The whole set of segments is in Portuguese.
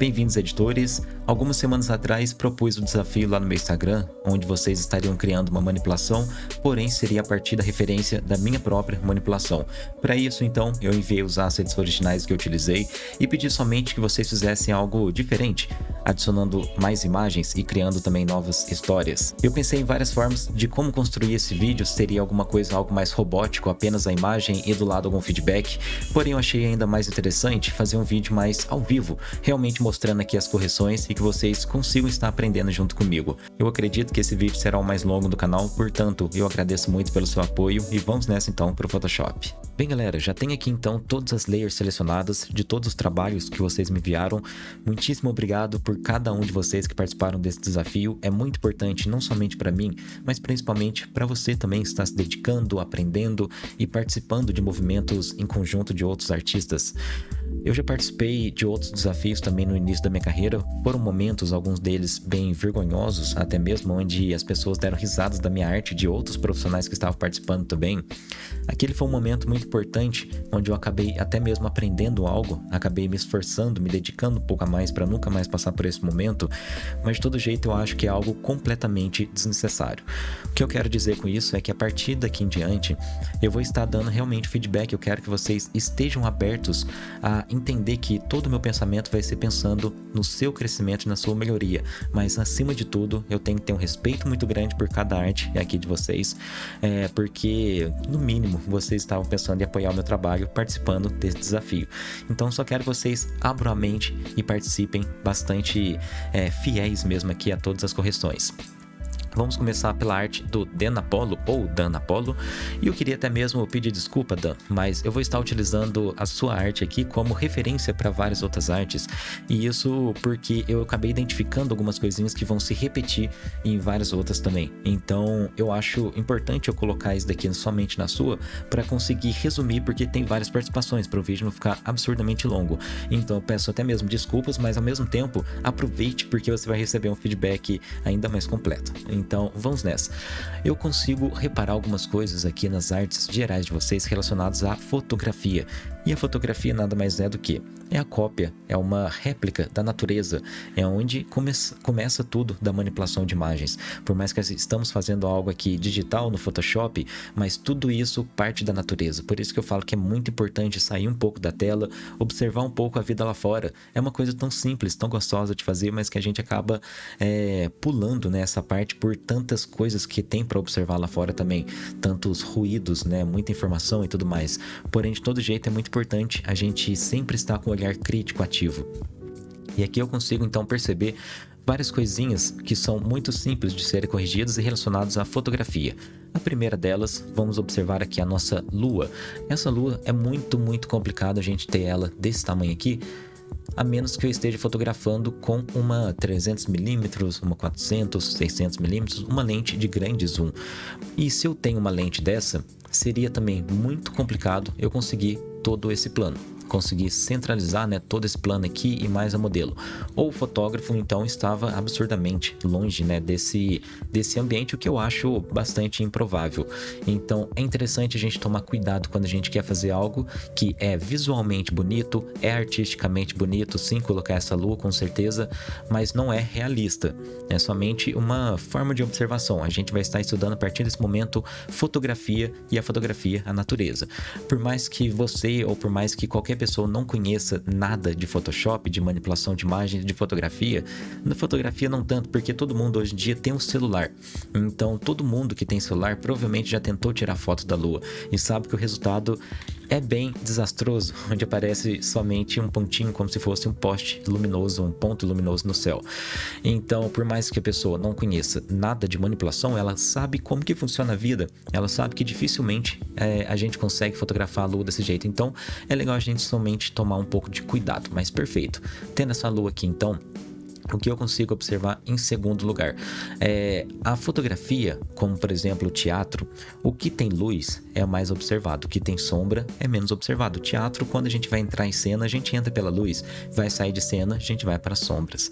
Bem-vindos, editores! Algumas semanas atrás propus o um desafio lá no meu Instagram, onde vocês estariam criando uma manipulação, porém seria a partir da referência da minha própria manipulação. Para isso, então, eu enviei os assets originais que eu utilizei e pedi somente que vocês fizessem algo diferente, adicionando mais imagens e criando também novas histórias. Eu pensei em várias formas de como construir esse vídeo, seria alguma coisa algo mais robótico, apenas a imagem e do lado algum feedback, porém eu achei ainda mais interessante fazer um vídeo mais ao vivo, realmente mostrando aqui as correções e que vocês consigam estar aprendendo junto comigo. Eu acredito que esse vídeo será o mais longo do canal, portanto, eu agradeço muito pelo seu apoio e vamos nessa então para o Photoshop. Bem galera, já tem aqui então todas as layers selecionadas de todos os trabalhos que vocês me enviaram. Muitíssimo obrigado por cada um de vocês que participaram desse desafio. É muito importante não somente para mim, mas principalmente para você também estar se dedicando, aprendendo e participando de movimentos em conjunto de outros artistas. Eu já participei de outros desafios também no início da minha carreira, foram momentos, alguns deles bem vergonhosos, até mesmo onde as pessoas deram risadas da minha arte de outros profissionais que estavam participando também. Aquele foi um momento muito importante, onde eu acabei até mesmo aprendendo algo, acabei me esforçando, me dedicando um pouco a mais para nunca mais passar por esse momento, mas de todo jeito eu acho que é algo completamente desnecessário. O que eu quero dizer com isso é que a partir daqui em diante, eu vou estar dando realmente feedback, eu quero que vocês estejam abertos a entender que todo o meu pensamento vai ser pensando no seu crescimento e na sua melhoria, mas acima de tudo eu tenho que ter um respeito muito grande por cada arte aqui de vocês, é, porque no mínimo vocês estavam pensando em apoiar o meu trabalho participando desse desafio. Então só quero que vocês abram a mente e participem bastante é, fiéis mesmo aqui a todas as correções. Vamos começar pela arte do Dan Apollo, ou Dan Apollo, e eu queria até mesmo pedir desculpa, Dan, mas eu vou estar utilizando a sua arte aqui como referência para várias outras artes, e isso porque eu acabei identificando algumas coisinhas que vão se repetir em várias outras também. Então eu acho importante eu colocar isso daqui somente na sua para conseguir resumir, porque tem várias participações para o vídeo não ficar absurdamente longo. Então eu peço até mesmo desculpas, mas ao mesmo tempo aproveite porque você vai receber um feedback ainda mais completo. Então, vamos nessa. Eu consigo reparar algumas coisas aqui nas artes gerais de vocês relacionadas à fotografia. E a fotografia nada mais é do que é a cópia, é uma réplica da natureza, é onde começa, começa tudo da manipulação de imagens. Por mais que estamos fazendo algo aqui digital no Photoshop, mas tudo isso parte da natureza. Por isso que eu falo que é muito importante sair um pouco da tela, observar um pouco a vida lá fora. É uma coisa tão simples, tão gostosa de fazer, mas que a gente acaba é, pulando nessa parte por tantas coisas que tem para observar lá fora também, tantos ruídos, né, muita informação e tudo mais. Porém, de todo jeito é muito importante a gente sempre estar com o olhar crítico ativo. E aqui eu consigo então perceber várias coisinhas que são muito simples de serem corrigidas e relacionadas à fotografia. A primeira delas, vamos observar aqui a nossa lua. Essa lua é muito, muito complicado a gente ter ela desse tamanho aqui, a menos que eu esteja fotografando com uma 300mm, uma 400, 600mm, uma lente de grande zoom. E se eu tenho uma lente dessa, seria também muito complicado eu conseguir todo esse plano conseguir centralizar né, todo esse plano aqui e mais a modelo. Ou o fotógrafo então estava absurdamente longe né, desse, desse ambiente, o que eu acho bastante improvável. Então é interessante a gente tomar cuidado quando a gente quer fazer algo que é visualmente bonito, é artisticamente bonito, sim, colocar essa lua com certeza, mas não é realista. É somente uma forma de observação. A gente vai estar estudando a partir desse momento fotografia e a fotografia, a natureza. Por mais que você ou por mais que qualquer pessoa não conheça nada de Photoshop, de manipulação de imagens, de fotografia, na fotografia não tanto, porque todo mundo hoje em dia tem um celular. Então todo mundo que tem celular provavelmente já tentou tirar foto da lua e sabe que o resultado é bem desastroso, onde aparece somente um pontinho como se fosse um poste luminoso, um ponto luminoso no céu. Então, por mais que a pessoa não conheça nada de manipulação, ela sabe como que funciona a vida, ela sabe que dificilmente é, a gente consegue fotografar a lua desse jeito. Então, é legal a gente somente tomar um pouco de cuidado, mas perfeito. Tendo essa lua aqui, então, o que eu consigo observar em segundo lugar é a fotografia, como por exemplo o teatro, o que tem luz é mais observado, o que tem sombra é menos observado. O teatro, quando a gente vai entrar em cena, a gente entra pela luz, vai sair de cena, a gente vai para as sombras.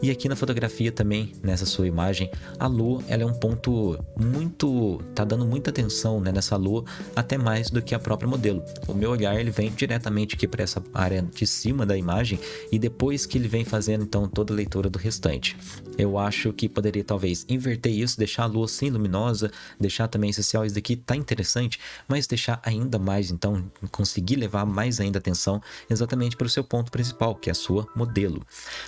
E aqui na fotografia também, nessa sua imagem, a lua, ela é um ponto muito, tá dando muita atenção né, nessa lua, até mais do que a própria modelo. O meu olhar, ele vem diretamente aqui para essa área de cima da imagem e depois que ele vem fazendo então toda a leitura do restante. Eu acho que poderia talvez inverter isso, deixar a lua assim luminosa, deixar também essencial isso daqui tá interessante, mas deixar ainda mais então conseguir levar mais ainda atenção exatamente para o seu ponto principal, que é a sua modelo.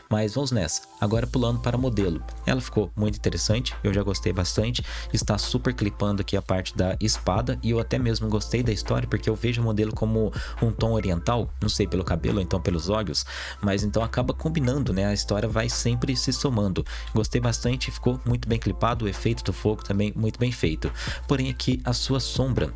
Mas vamos nessa. Agora pulando para modelo. Ela ficou muito interessante, eu já gostei bastante. Está super clipando aqui a parte da espada e eu até mesmo gostei da história porque eu vejo o modelo como um tom oriental, não sei pelo cabelo ou então pelos olhos, mas então acaba combinando, né? A história vai sempre se somando. Gostei bastante, ficou muito bem clipado, o efeito do fogo também muito bem feito. Porém aqui a sua sombra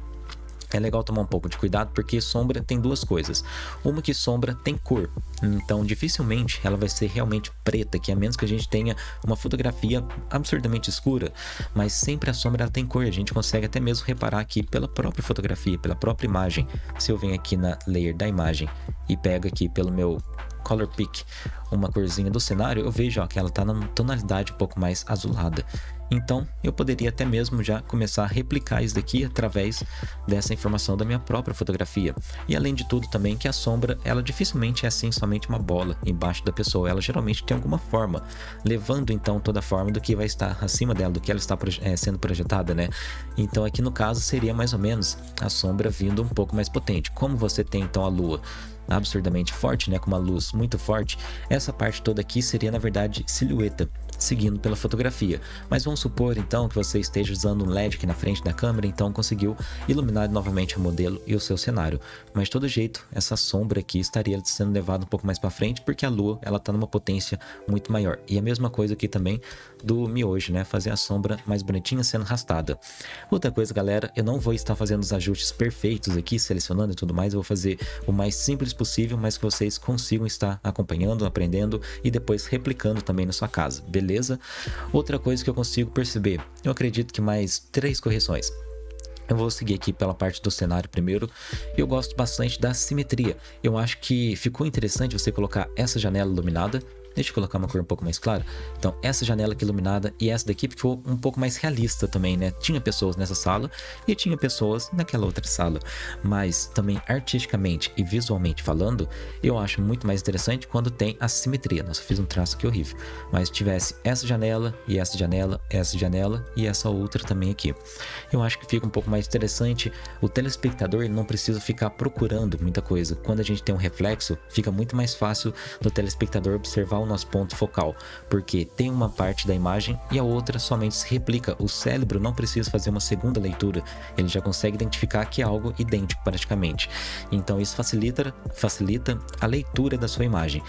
é legal tomar um pouco de cuidado porque sombra tem duas coisas. Uma que sombra tem cor, então dificilmente ela vai ser realmente preta, que a menos que a gente tenha uma fotografia absurdamente escura, mas sempre a sombra tem cor, a gente consegue até mesmo reparar aqui pela própria fotografia, pela própria imagem. Se eu venho aqui na layer da imagem e pego aqui pelo meu color pick uma corzinha do cenário, eu vejo ó, que ela está na tonalidade um pouco mais azulada. Então, eu poderia até mesmo já começar a replicar isso daqui através dessa informação da minha própria fotografia. E além de tudo também que a sombra, ela dificilmente é assim somente uma bola embaixo da pessoa, ela geralmente tem alguma forma, levando então toda a forma do que vai estar acima dela, do que ela está é, sendo projetada, né? Então aqui no caso seria mais ou menos a sombra vindo um pouco mais potente. Como você tem então a lua absurdamente forte, né, com uma luz muito forte, essa parte toda aqui seria na verdade silhueta seguindo pela fotografia. Mas vamos supor então que você esteja usando um LED aqui na frente da câmera, então conseguiu iluminar novamente o modelo e o seu cenário. Mas de todo jeito, essa sombra aqui estaria sendo levada um pouco mais para frente porque a lua ela está numa potência muito maior. E a mesma coisa aqui também do miojo, né? Fazer a sombra mais bonitinha sendo arrastada. Outra coisa, galera, eu não vou estar fazendo os ajustes perfeitos aqui, selecionando e tudo mais, eu vou fazer o mais simples possível, mas que vocês consigam estar acompanhando, aprendendo e depois replicando também na sua casa, beleza? Beleza? Outra coisa que eu consigo perceber, eu acredito que mais três correções. Eu vou seguir aqui pela parte do cenário primeiro. Eu gosto bastante da simetria. Eu acho que ficou interessante você colocar essa janela iluminada Deixa eu colocar uma cor um pouco mais clara. Então, essa janela aqui iluminada e essa daqui ficou um pouco mais realista também, né? Tinha pessoas nessa sala e tinha pessoas naquela outra sala. Mas também artisticamente e visualmente falando, eu acho muito mais interessante quando tem a simetria. Nossa, fiz um traço aqui horrível. Mas tivesse essa janela e essa janela, essa janela e essa outra também aqui. Eu acho que fica um pouco mais interessante. O telespectador não precisa ficar procurando muita coisa. Quando a gente tem um reflexo, fica muito mais fácil do telespectador observar o nosso ponto focal, porque tem uma parte da imagem e a outra somente se replica. O cérebro não precisa fazer uma segunda leitura, ele já consegue identificar que é algo idêntico praticamente. Então isso facilita, facilita a leitura da sua imagem.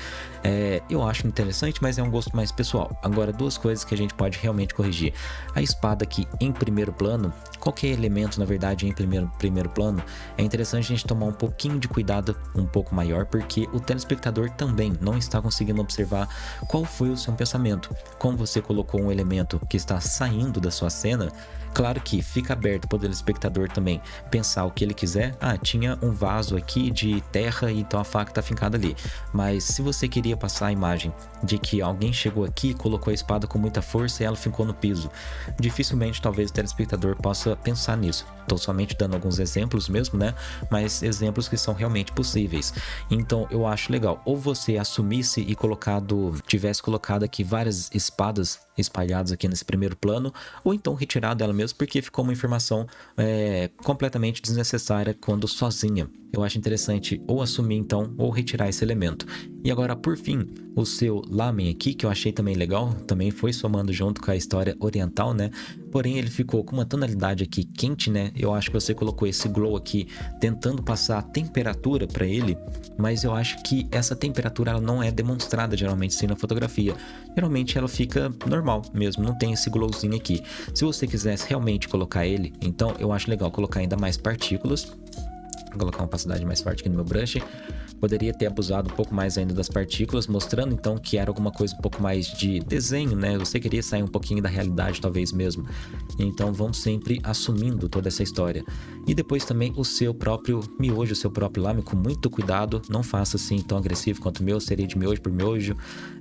É, eu acho interessante, mas é um gosto mais pessoal. Agora, duas coisas que a gente pode realmente corrigir. A espada aqui em primeiro plano, qualquer elemento, na verdade, em primeiro, primeiro plano, é interessante a gente tomar um pouquinho de cuidado um pouco maior, porque o telespectador também não está conseguindo observar qual foi o seu pensamento. Como você colocou um elemento que está saindo da sua cena, Claro que fica aberto para o telespectador também pensar o que ele quiser. Ah, tinha um vaso aqui de terra e então a faca está fincada ali. Mas se você queria passar a imagem de que alguém chegou aqui, colocou a espada com muita força e ela ficou no piso, dificilmente talvez o telespectador possa pensar nisso. Estou somente dando alguns exemplos mesmo, né? Mas exemplos que são realmente possíveis. Então eu acho legal. Ou você assumisse e colocado, tivesse colocado aqui várias espadas espalhadas aqui nesse primeiro plano, ou então retirado ela mesmo porque ficou uma informação é, completamente desnecessária quando sozinha. Eu acho interessante ou assumir então ou retirar esse elemento. E agora, por fim, o seu lamen aqui, que eu achei também legal, também foi somando junto com a história oriental, né? Porém, ele ficou com uma tonalidade aqui quente, né? Eu acho que você colocou esse glow aqui tentando passar a temperatura para ele, mas eu acho que essa temperatura ela não é demonstrada geralmente sim na fotografia. Geralmente ela fica normal mesmo, não tem esse glowzinho aqui. Se você quisesse realmente colocar ele, então eu acho legal colocar ainda mais partículas. Vou colocar uma opacidade mais forte aqui no meu brush Poderia ter abusado um pouco mais ainda das partículas, mostrando então que era alguma coisa um pouco mais de desenho, né? Você queria sair um pouquinho da realidade, talvez mesmo. Então vamos sempre assumindo toda essa história. E depois também o seu próprio miojo, o seu próprio lame, com muito cuidado. Não faça assim tão agressivo quanto o meu, seria de miojo por miojo,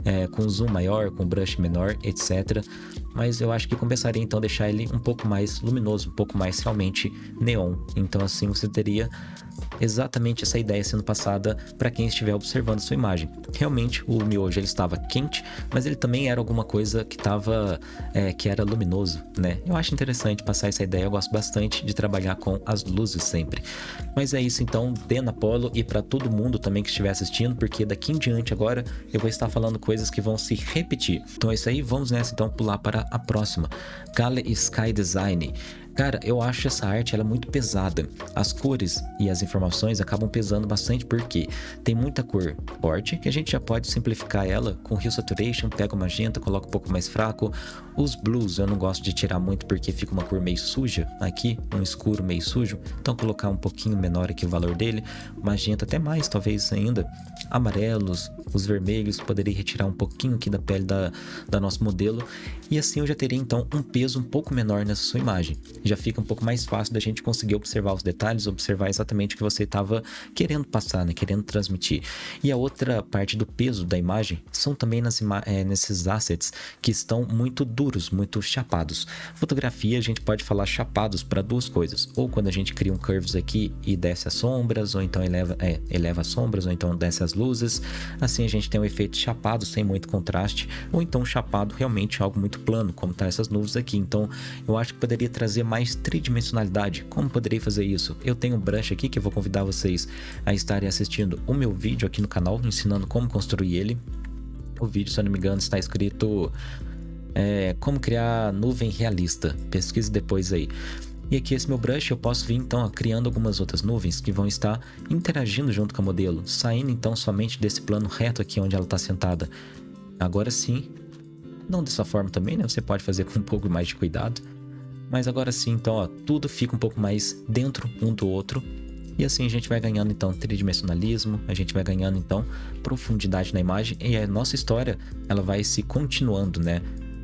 é, com zoom maior, com brush menor, etc. Mas eu acho que compensaria então deixar ele um pouco mais luminoso, um pouco mais realmente neon. Então assim você teria exatamente essa ideia sendo passada para quem estiver observando sua imagem. Realmente o miojo ele estava quente, mas ele também era alguma coisa que estava é, que era luminoso, né? Eu acho interessante passar essa ideia, eu gosto bastante de trabalhar com as luzes sempre. Mas é isso então, dê na Polo e para todo mundo também que estiver assistindo, porque daqui em diante agora eu vou estar falando coisas que vão se repetir. Então é isso aí, vamos nessa então pular para a próxima. Gale Sky Design. Cara, eu acho essa arte ela é muito pesada. As cores e as informações acabam pesando bastante porque tem muita cor forte, que a gente já pode simplificar ela com Hue Saturation, pega o magenta, coloca um pouco mais fraco. Os blues eu não gosto de tirar muito porque fica uma cor meio suja aqui, um escuro meio sujo. Então colocar um pouquinho menor aqui o valor dele. Magenta até mais, talvez ainda. Amarelos, os vermelhos, poderia retirar um pouquinho aqui da pele da, da nosso modelo. E assim eu já teria então um peso um pouco menor nessa sua imagem já fica um pouco mais fácil da gente conseguir observar os detalhes, observar exatamente o que você estava querendo passar, né? querendo transmitir. E a outra parte do peso da imagem são também nas é, nesses assets que estão muito duros, muito chapados. Fotografia a gente pode falar chapados para duas coisas, ou quando a gente cria um curves aqui e desce as sombras, ou então eleva, é, eleva as sombras, ou então desce as luzes, assim a gente tem um efeito chapado sem muito contraste, ou então chapado realmente algo muito plano, como tá essas nuvens aqui. Então eu acho que poderia trazer mais mais tridimensionalidade. Como poderei fazer isso? Eu tenho um brush aqui que eu vou convidar vocês a estarem assistindo o meu vídeo aqui no canal, ensinando como construir ele. O vídeo, se eu não me engano, está escrito é, como criar nuvem realista. Pesquise depois aí. E aqui esse meu brush eu posso vir então criando algumas outras nuvens que vão estar interagindo junto com o modelo, saindo então somente desse plano reto aqui onde ela está sentada. Agora sim, não dessa forma também, né? Você pode fazer com um pouco mais de cuidado. Mas agora sim, então, ó, tudo fica um pouco mais dentro um do outro. E assim a gente vai ganhando então tridimensionalismo, a gente vai ganhando então profundidade na imagem e a nossa história ela vai se continuando, né?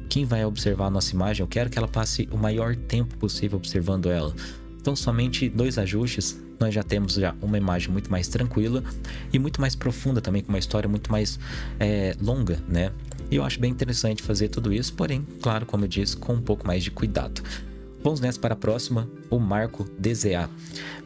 Quem vai observar a nossa imagem, eu quero que ela passe o maior tempo possível observando ela. Então somente dois ajustes, nós já temos já uma imagem muito mais tranquila e muito mais profunda também, com uma história muito mais é, longa, né? E eu acho bem interessante fazer tudo isso, porém, claro, como eu disse, com um pouco mais de cuidado. Vamos nessa para a próxima, o Marco DZA.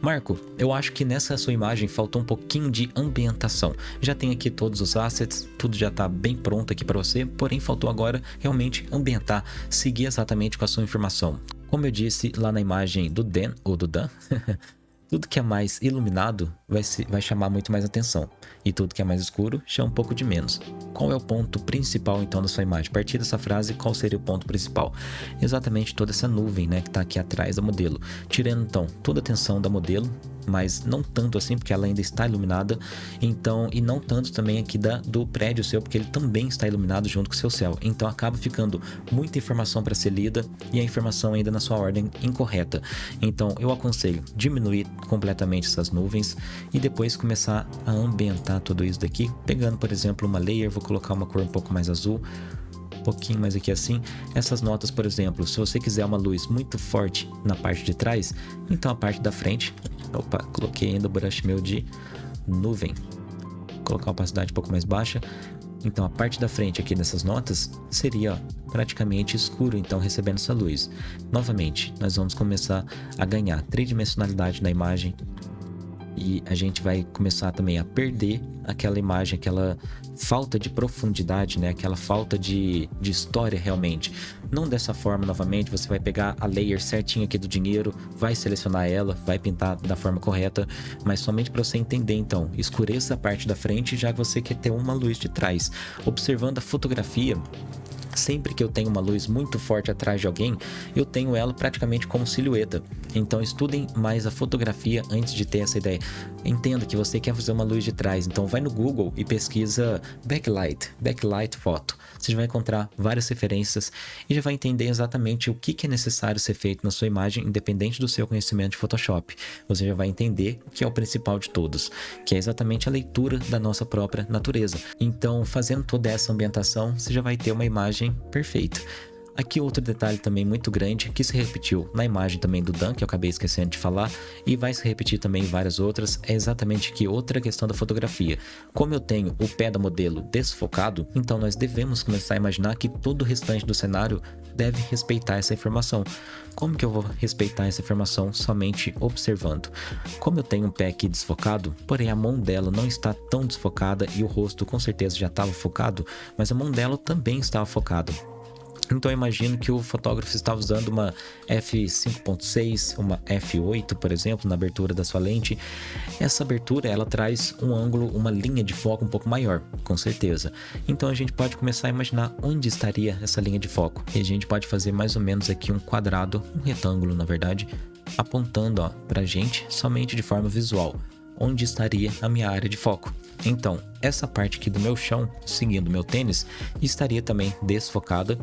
Marco, eu acho que nessa sua imagem faltou um pouquinho de ambientação. Já tem aqui todos os assets, tudo já está bem pronto aqui para você, porém faltou agora realmente ambientar, seguir exatamente com a sua informação. Como eu disse lá na imagem do Dan, ou do Dan, tudo que é mais iluminado vai, se, vai chamar muito mais atenção, e tudo que é mais escuro chama um pouco de menos. Qual é o ponto principal então da sua imagem? A partir dessa frase, qual seria o ponto principal? Exatamente toda essa nuvem né, que está aqui atrás do modelo. Tirando então toda a atenção da modelo, mas não tanto assim, porque ela ainda está iluminada, então, e não tanto também aqui da, do prédio seu, porque ele também está iluminado junto com o seu céu. Então acaba ficando muita informação para ser lida e a informação ainda na sua ordem incorreta. Então eu aconselho diminuir completamente essas nuvens e depois começar a ambientar tudo isso daqui, pegando por exemplo uma layer, vou colocar uma cor um pouco mais azul, pouquinho mais aqui assim. Essas notas, por exemplo, se você quiser uma luz muito forte na parte de trás, então a parte da frente, opa, coloquei ainda o brush meu de nuvem, vou colocar a opacidade um pouco mais baixa. Então a parte da frente aqui dessas notas seria praticamente escuro, então recebendo essa luz. Novamente, nós vamos começar a ganhar tridimensionalidade na imagem, e a gente vai começar também a perder aquela imagem, aquela falta de profundidade, né? Aquela falta de, de história realmente. Não dessa forma novamente, você vai pegar a layer certinha aqui do dinheiro, vai selecionar ela, vai pintar da forma correta, mas somente para você entender então, escureça a parte da frente já que você quer ter uma luz de trás. Observando a fotografia, Sempre que eu tenho uma luz muito forte atrás de alguém, eu tenho ela praticamente como silhueta. Então estudem mais a fotografia antes de ter essa ideia. Entenda que você quer fazer uma luz de trás, então vai no Google e pesquisa backlight, backlight foto. Você vai encontrar várias referências e já vai entender exatamente o que é necessário ser feito na sua imagem, independente do seu conhecimento de Photoshop. Você já vai entender o que é o principal de todos, que é exatamente a leitura da nossa própria natureza. Então, fazendo toda essa ambientação, você já vai ter uma imagem perfeita. Aqui outro detalhe também muito grande que se repetiu na imagem também do Dan, que eu acabei esquecendo de falar, e vai se repetir também em várias outras, é exatamente que outra questão da fotografia. Como eu tenho o pé da modelo desfocado, então nós devemos começar a imaginar que todo o restante do cenário deve respeitar essa informação. Como que eu vou respeitar essa informação somente observando? Como eu tenho um pé aqui desfocado, porém a mão dela não está tão desfocada e o rosto com certeza já estava focado, mas a mão dela também estava focada. Então eu imagino que o fotógrafo estava usando uma f5.6, uma f8, por exemplo, na abertura da sua lente. Essa abertura ela traz um ângulo, uma linha de foco um pouco maior, com certeza. Então a gente pode começar a imaginar onde estaria essa linha de foco. E a gente pode fazer mais ou menos aqui um quadrado, um retângulo, na verdade, apontando para a gente somente de forma visual, onde estaria a minha área de foco. Então, essa parte aqui do meu chão, seguindo meu tênis, estaria também desfocada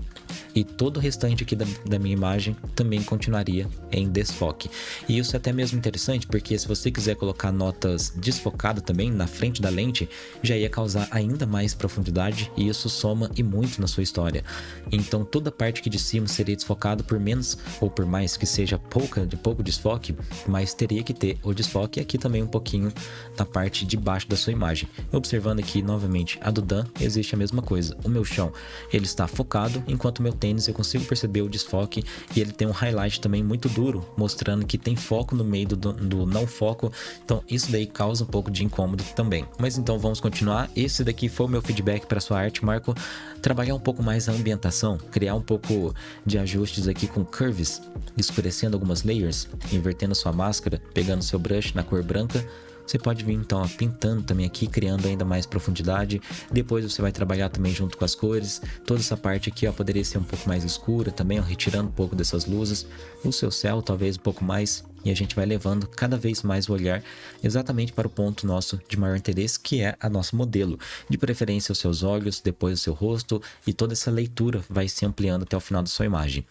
e todo o restante aqui da, da, minha imagem também continuaria em desfoque. E isso é até mesmo interessante porque se você quiser colocar notas desfocadas também na frente da lente, já ia causar ainda mais profundidade e isso soma e muito na sua história. Então toda a parte aqui de cima seria desfocada por menos ou por mais que seja pouca de pouco desfoque, mas teria que ter o desfoque aqui também um pouquinho na parte de baixo da sua imagem. Observando aqui novamente a do Dan, existe a mesma coisa. O meu chão ele está focado, enquanto o meu tênis eu consigo perceber o desfoque e ele tem um highlight também muito duro, mostrando que tem foco no meio do, do não foco. Então isso daí causa um pouco de incômodo também. Mas então vamos continuar. Esse daqui foi o meu feedback para sua arte, Marco. Trabalhar um pouco mais a ambientação, criar um pouco de ajustes aqui com curves, escurecendo algumas layers, invertendo sua máscara, pegando seu brush na cor branca você pode vir então ó, pintando também aqui, criando ainda mais profundidade. Depois você vai trabalhar também junto com as cores. Toda essa parte aqui ó, poderia ser um pouco mais escura também, ó, retirando um pouco dessas luzes. O seu céu talvez um pouco mais. E a gente vai levando cada vez mais o olhar exatamente para o ponto nosso de maior interesse, que é a nosso modelo. De preferência os seus olhos, depois o seu rosto e toda essa leitura vai se ampliando até o final da sua imagem.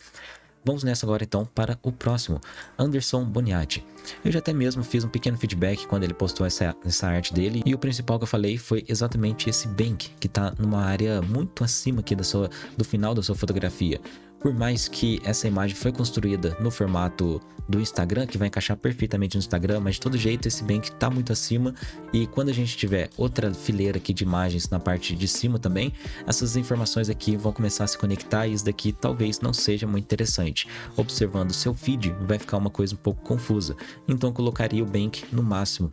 Vamos nessa agora então para o próximo, Anderson Boniati. Eu já até mesmo fiz um pequeno feedback quando ele postou essa, essa arte dele e o principal que eu falei foi exatamente esse bank que está numa área muito acima aqui da sua, do final da sua fotografia. Por mais que essa imagem foi construída no formato do Instagram, que vai encaixar perfeitamente no Instagram, mas de todo jeito esse bank está muito acima. E quando a gente tiver outra fileira aqui de imagens na parte de cima também, essas informações aqui vão começar a se conectar e isso daqui talvez não seja muito interessante. Observando seu feed vai ficar uma coisa um pouco confusa, então colocaria o bank no máximo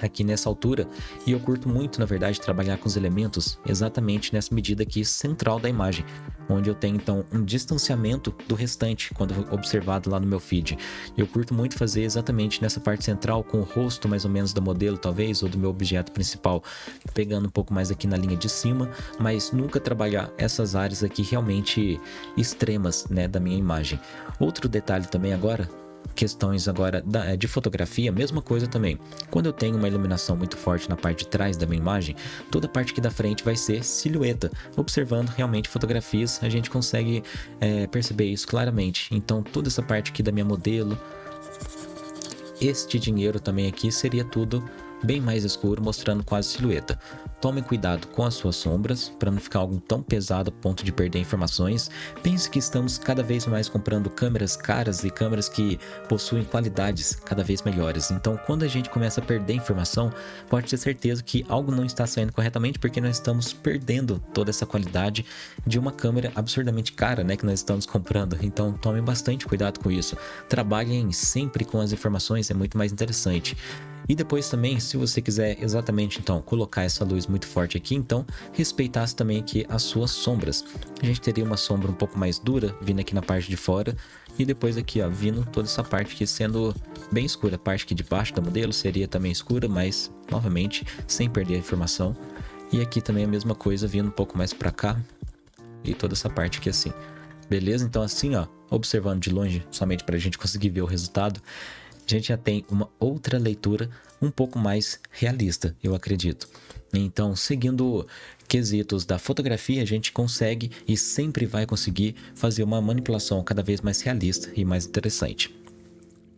aqui nessa altura e eu curto muito, na verdade, trabalhar com os elementos exatamente nessa medida aqui central da imagem, onde eu tenho então um distanciamento do restante quando observado lá no meu feed. Eu curto muito fazer exatamente nessa parte central com o rosto mais ou menos da modelo talvez ou do meu objeto principal, pegando um pouco mais aqui na linha de cima, mas nunca trabalhar essas áreas aqui realmente extremas, né, da minha imagem. Outro detalhe também agora questões agora é, de fotografia, mesma coisa também. Quando eu tenho uma iluminação muito forte na parte de trás da minha imagem, toda a parte aqui da frente vai ser silhueta. Observando realmente fotografias, a gente consegue é, perceber isso claramente. Então toda essa parte aqui da minha modelo, este dinheiro também aqui seria tudo bem mais escuro, mostrando quase silhueta. Tome cuidado com as suas sombras, para não ficar algo tão pesado a ponto de perder informações. Pense que estamos cada vez mais comprando câmeras caras e câmeras que possuem qualidades cada vez melhores. Então, quando a gente começa a perder informação, pode ter certeza que algo não está saindo corretamente porque nós estamos perdendo toda essa qualidade de uma câmera absurdamente cara, né, que nós estamos comprando. Então, tome bastante cuidado com isso. Trabalhem sempre com as informações, é muito mais interessante. E depois também, se você quiser exatamente então colocar essa luz muito forte aqui, então respeitasse também aqui as suas sombras. A gente teria uma sombra um pouco mais dura vindo aqui na parte de fora e depois aqui ó, vindo toda essa parte aqui sendo bem escura. A parte aqui de baixo da modelo seria também escura, mas novamente sem perder a informação. E aqui também a mesma coisa vindo um pouco mais para cá, e toda essa parte aqui assim. Beleza? Então assim, ó, observando de longe, somente para a gente conseguir ver o resultado, gente já tem uma outra leitura um pouco mais realista, eu acredito. Então, seguindo quesitos da fotografia, a gente consegue e sempre vai conseguir fazer uma manipulação cada vez mais realista e mais interessante.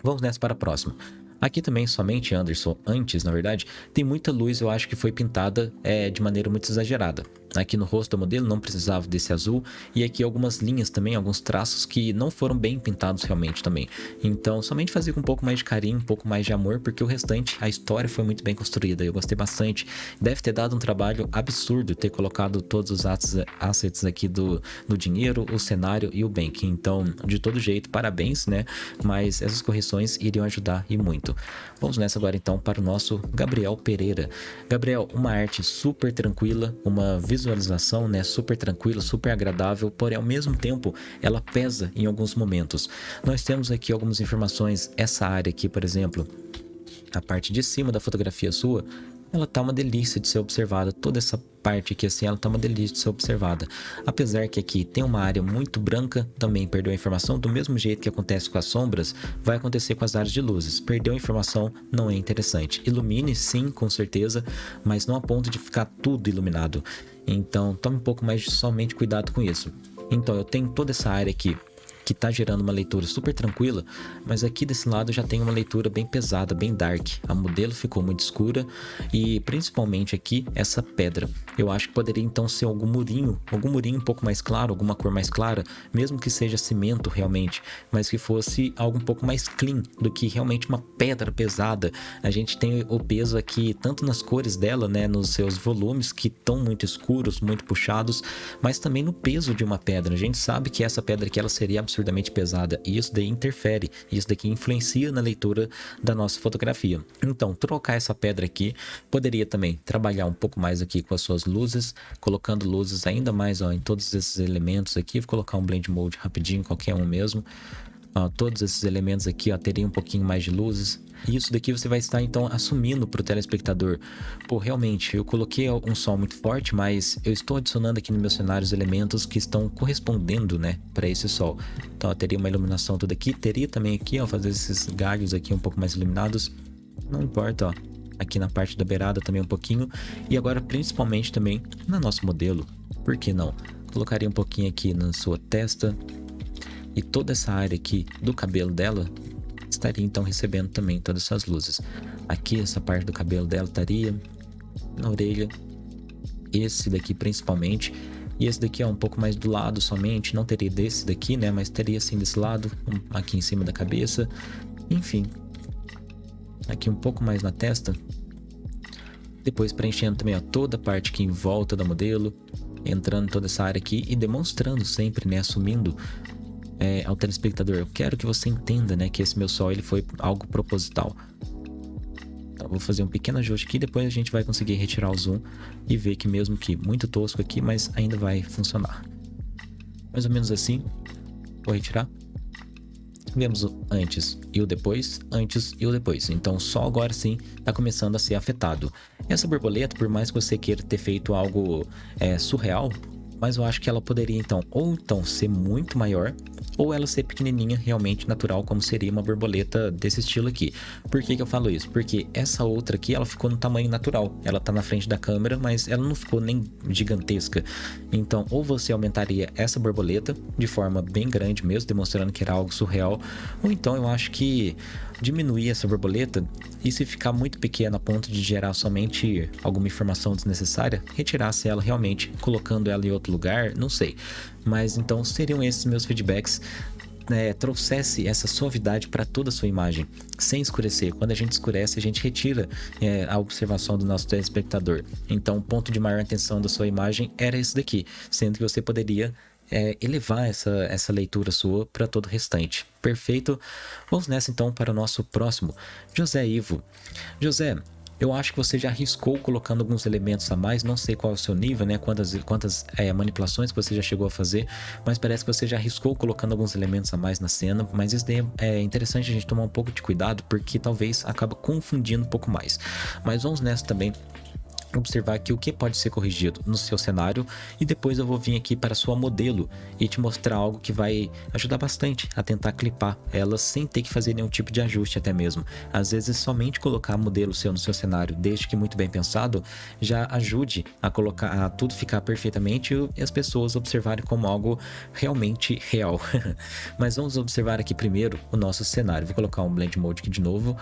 Vamos nessa para a próxima. Aqui também, somente Anderson, antes, na verdade, tem muita luz, eu acho que foi pintada é, de maneira muito exagerada. Aqui no rosto do modelo não precisava desse azul e aqui algumas linhas também, alguns traços que não foram bem pintados realmente também. Então somente fazer com um pouco mais de carinho, um pouco mais de amor, porque o restante, a história foi muito bem construída, eu gostei bastante. Deve ter dado um trabalho absurdo ter colocado todos os assets aqui do, do dinheiro, o cenário e o bank. Então, de todo jeito, parabéns, né? Mas essas correções iriam ajudar e muito. Vamos nessa agora então para o nosso Gabriel Pereira. Gabriel, uma arte super tranquila, uma visualização visualização, né, super tranquila, super agradável, porém ao mesmo tempo ela pesa em alguns momentos. Nós temos aqui algumas informações, essa área aqui, por exemplo, a parte de cima da fotografia sua, ela tá uma delícia de ser observada. Toda essa parte aqui assim, ela tá uma delícia de ser observada. Apesar que aqui tem uma área muito branca, também perdeu a informação, do mesmo jeito que acontece com as sombras, vai acontecer com as áreas de luzes. Perdeu a informação, não é interessante. Ilumine sim, com certeza, mas não a ponto de ficar tudo iluminado. Então, tome um pouco mais de somente cuidado com isso. Então, eu tenho toda essa área aqui que está gerando uma leitura super tranquila, mas aqui desse lado já tem uma leitura bem pesada, bem dark. A modelo ficou muito escura e principalmente aqui essa pedra. Eu acho que poderia então ser algum murinho, algum murinho um pouco mais claro, alguma cor mais clara, mesmo que seja cimento realmente, mas que fosse algo um pouco mais clean do que realmente uma pedra pesada. A gente tem o peso aqui tanto nas cores dela, né, nos seus volumes que estão muito escuros, muito puxados, mas também no peso de uma pedra. A gente sabe que essa pedra aqui ela seria absurdamente pesada e isso daí interfere, isso daqui influencia na leitura da nossa fotografia. Então, trocar essa pedra aqui poderia também trabalhar um pouco mais aqui com as suas luzes, colocando luzes ainda mais ó, em todos esses elementos aqui, vou colocar um blend mode rapidinho, qualquer um mesmo. Ó, todos esses elementos aqui ó, teriam um pouquinho mais de luzes. E isso daqui você vai estar então assumindo para o telespectador. Pô, realmente, eu coloquei um som muito forte, mas eu estou adicionando aqui no meu cenário os elementos que estão correspondendo, né, para esse sol. Então, ó, teria uma iluminação toda aqui, teria também aqui, ó, fazer esses galhos aqui um pouco mais iluminados. Não importa, ó. Aqui na parte da beirada também um pouquinho. E agora, principalmente também no nosso modelo. Por que não? Colocaria um pouquinho aqui na sua testa, e toda essa área aqui do cabelo dela estaria então recebendo também todas essas luzes. Aqui essa parte do cabelo dela estaria na orelha, esse daqui principalmente, e esse daqui é um pouco mais do lado somente, não teria desse daqui, né, mas teria assim desse lado, aqui em cima da cabeça, enfim. Aqui um pouco mais na testa, depois preenchendo também ó, toda a parte aqui em volta da modelo, entrando toda essa área aqui e demonstrando sempre, né, assumindo é, ao telespectador, eu quero que você entenda, né, que esse meu sol ele foi algo proposital. Então, vou fazer um pequeno ajuste aqui, depois a gente vai conseguir retirar o zoom e ver que mesmo que muito tosco aqui, mas ainda vai funcionar. Mais ou menos assim, vou retirar. Vemos o antes e o depois, antes e o depois. Então só agora sim está começando a ser afetado. Essa borboleta, por mais que você queira ter feito algo é, surreal, mas eu acho que ela poderia então ou então ser muito maior ou ela ser pequenininha, realmente natural, como seria uma borboleta desse estilo aqui. Por que, que eu falo isso? Porque essa outra aqui, ela ficou no tamanho natural. Ela tá na frente da câmera, mas ela não ficou nem gigantesca. Então, ou você aumentaria essa borboleta de forma bem grande mesmo, demonstrando que era algo surreal, ou então eu acho que diminuir essa borboleta e se ficar muito pequena a ponto de gerar somente alguma informação desnecessária, retirasse ela realmente, colocando ela em outro lugar, não sei. Mas então seriam esses meus feedbacks é, trouxesse essa suavidade para toda a sua imagem, sem escurecer. Quando a gente escurece, a gente retira é, a observação do nosso telespectador. Então, o ponto de maior atenção da sua imagem era esse daqui, sendo que você poderia é, elevar essa, essa leitura sua para todo o restante. Perfeito? Vamos nessa então para o nosso próximo, José Ivo. José, eu acho que você já arriscou colocando alguns elementos a mais, não sei qual é o seu nível, né? Quantas, quantas é, manipulações você já chegou a fazer, mas parece que você já arriscou colocando alguns elementos a mais na cena, mas isso daí é interessante a gente tomar um pouco de cuidado, porque talvez acaba confundindo um pouco mais. Mas vamos nessa também observar aqui o que pode ser corrigido no seu cenário e depois eu vou vir aqui para sua modelo e te mostrar algo que vai ajudar bastante a tentar clipar ela sem ter que fazer nenhum tipo de ajuste até mesmo. Às vezes somente colocar modelo seu no seu cenário, desde que muito bem pensado, já ajude a colocar a tudo ficar perfeitamente e as pessoas observarem como algo realmente real. Mas vamos observar aqui primeiro o nosso cenário. Vou colocar um Blend Mode aqui de novo.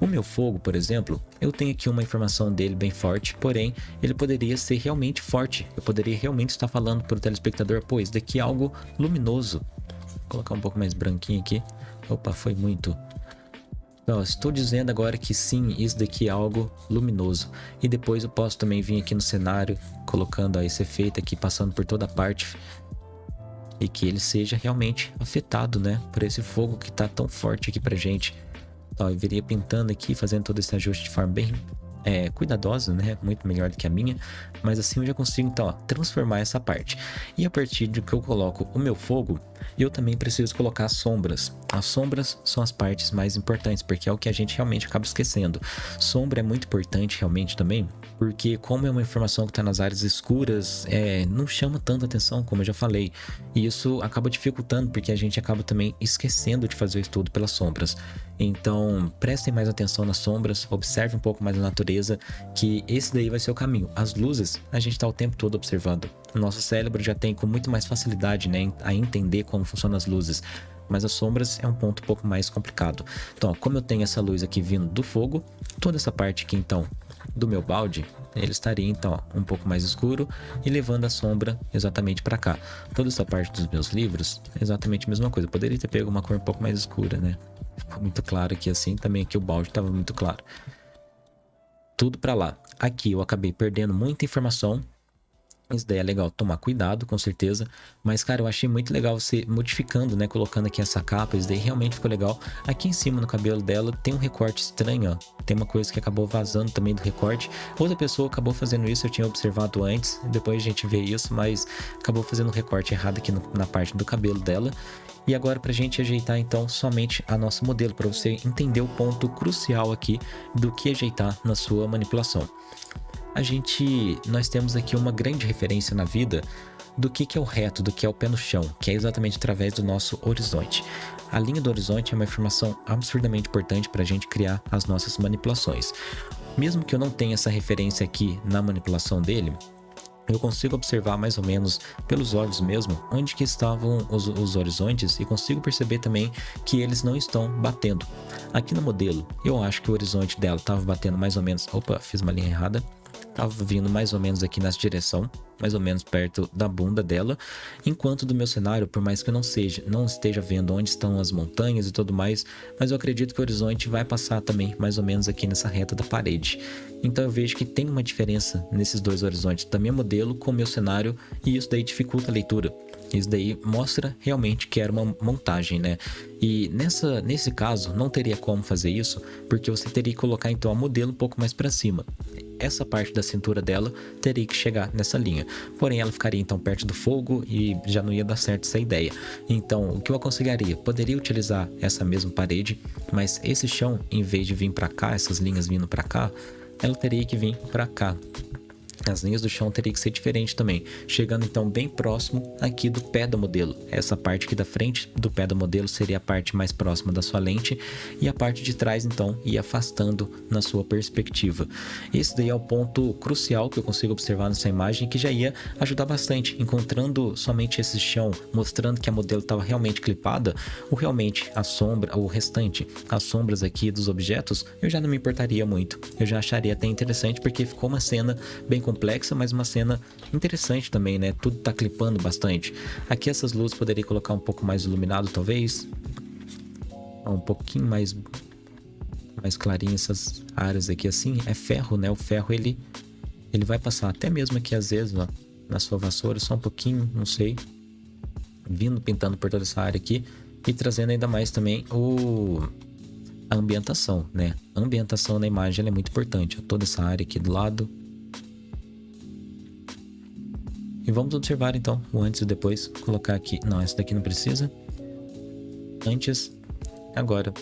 O meu fogo, por exemplo, eu tenho aqui uma informação dele bem forte, porém, ele poderia ser realmente forte. Eu poderia realmente estar falando para o telespectador, pois daqui é algo luminoso. Vou colocar um pouco mais branquinho aqui. Opa, foi muito. Então, estou dizendo agora que sim, isso daqui é algo luminoso. E depois eu posso também vir aqui no cenário, colocando ó, esse efeito aqui, passando por toda a parte. E que ele seja realmente afetado, né? Por esse fogo que está tão forte aqui pra gente. Ó, eu viria pintando aqui, fazendo todo esse ajuste de forma bem é, cuidadosa, né? Muito melhor do que a minha. Mas assim eu já consigo, então, ó, transformar essa parte. E a partir de que eu coloco o meu fogo, eu também preciso colocar as sombras. As sombras são as partes mais importantes, porque é o que a gente realmente acaba esquecendo. Sombra é muito importante realmente também, porque como é uma informação que está nas áreas escuras, é, não chama tanta atenção, como eu já falei. E isso acaba dificultando, porque a gente acaba também esquecendo de fazer o estudo pelas sombras. Então, prestem mais atenção nas sombras, observe um pouco mais a natureza, que esse daí vai ser o caminho. As luzes, a gente está o tempo todo observando. O nosso cérebro já tem com muito mais facilidade né, a entender como funcionam as luzes mas as sombras é um ponto um pouco mais complicado. Então, ó, como eu tenho essa luz aqui vindo do fogo, toda essa parte aqui então do meu balde, ele estaria então ó, um pouco mais escuro e levando a sombra exatamente para cá. Toda essa parte dos meus livros, exatamente a mesma coisa. Eu poderia ter pego uma cor um pouco mais escura, né? Ficou muito claro aqui assim, também aqui o balde estava muito claro. Tudo para lá. Aqui eu acabei perdendo muita informação isso daí é legal tomar cuidado, com certeza. Mas, cara, eu achei muito legal você modificando, né? Colocando aqui essa capa. Isso daí realmente ficou legal. Aqui em cima, no cabelo dela, tem um recorte estranho, ó. Tem uma coisa que acabou vazando também do recorte. Outra pessoa acabou fazendo isso, eu tinha observado antes. Depois a gente vê isso, mas acabou fazendo um recorte errado aqui no, na parte do cabelo dela. E agora para a gente ajeitar então somente a nossa modelo, para você entender o ponto crucial aqui do que ajeitar na sua manipulação a gente, nós temos aqui uma grande referência na vida do que, que é o reto, do que é o pé no chão, que é exatamente através do nosso horizonte. A linha do horizonte é uma informação absurdamente importante para a gente criar as nossas manipulações. Mesmo que eu não tenha essa referência aqui na manipulação dele, eu consigo observar mais ou menos pelos olhos mesmo onde que estavam os, os, horizontes e consigo perceber também que eles não estão batendo. Aqui no modelo, eu acho que o horizonte dela estava batendo mais ou menos... Opa, fiz uma linha errada estava vindo mais ou menos aqui nessa direção, mais ou menos perto da bunda dela, enquanto do meu cenário, por mais que eu não seja, não esteja vendo onde estão as montanhas e tudo mais, mas eu acredito que o horizonte vai passar também mais ou menos aqui nessa reta da parede. Então eu vejo que tem uma diferença nesses dois horizontes, da minha modelo com o meu cenário, e isso daí dificulta a leitura. Isso daí mostra realmente que era uma montagem, né? E nessa, nesse caso, não teria como fazer isso, porque você teria que colocar então a modelo um pouco mais para cima essa parte da cintura dela teria que chegar nessa linha. Porém, ela ficaria então perto do fogo e já não ia dar certo essa ideia. Então, o que eu aconselharia? Poderia utilizar essa mesma parede, mas esse chão, em vez de vir para cá, essas linhas vindo para cá, ela teria que vir para cá. As linhas do chão teriam que ser diferentes também, chegando então bem próximo aqui do pé do modelo. Essa parte aqui da frente do pé do modelo seria a parte mais próxima da sua lente e a parte de trás então ia afastando na sua perspectiva. Esse daí é o ponto crucial que eu consigo observar nessa imagem que já ia ajudar bastante, encontrando somente esse chão, mostrando que a modelo estava realmente clipada, ou realmente a sombra, o restante, as sombras aqui dos objetos, eu já não me importaria muito. Eu já acharia até interessante porque ficou uma cena bem complexa, mas uma cena interessante também, né? Tudo tá clipando bastante. Aqui essas luzes poderia colocar um pouco mais iluminado, talvez. Um pouquinho mais mais clarinho essas áreas aqui assim. É ferro, né? O ferro ele ele vai passar até mesmo aqui às vezes, ó, na sua vassoura, só um pouquinho, não sei. Vindo pintando por toda essa área aqui e trazendo ainda mais também o a ambientação, né? A ambientação na imagem é muito importante. Toda essa área aqui do lado, E vamos observar então o antes e depois. Colocar aqui. Não, essa daqui não precisa. Antes, agora.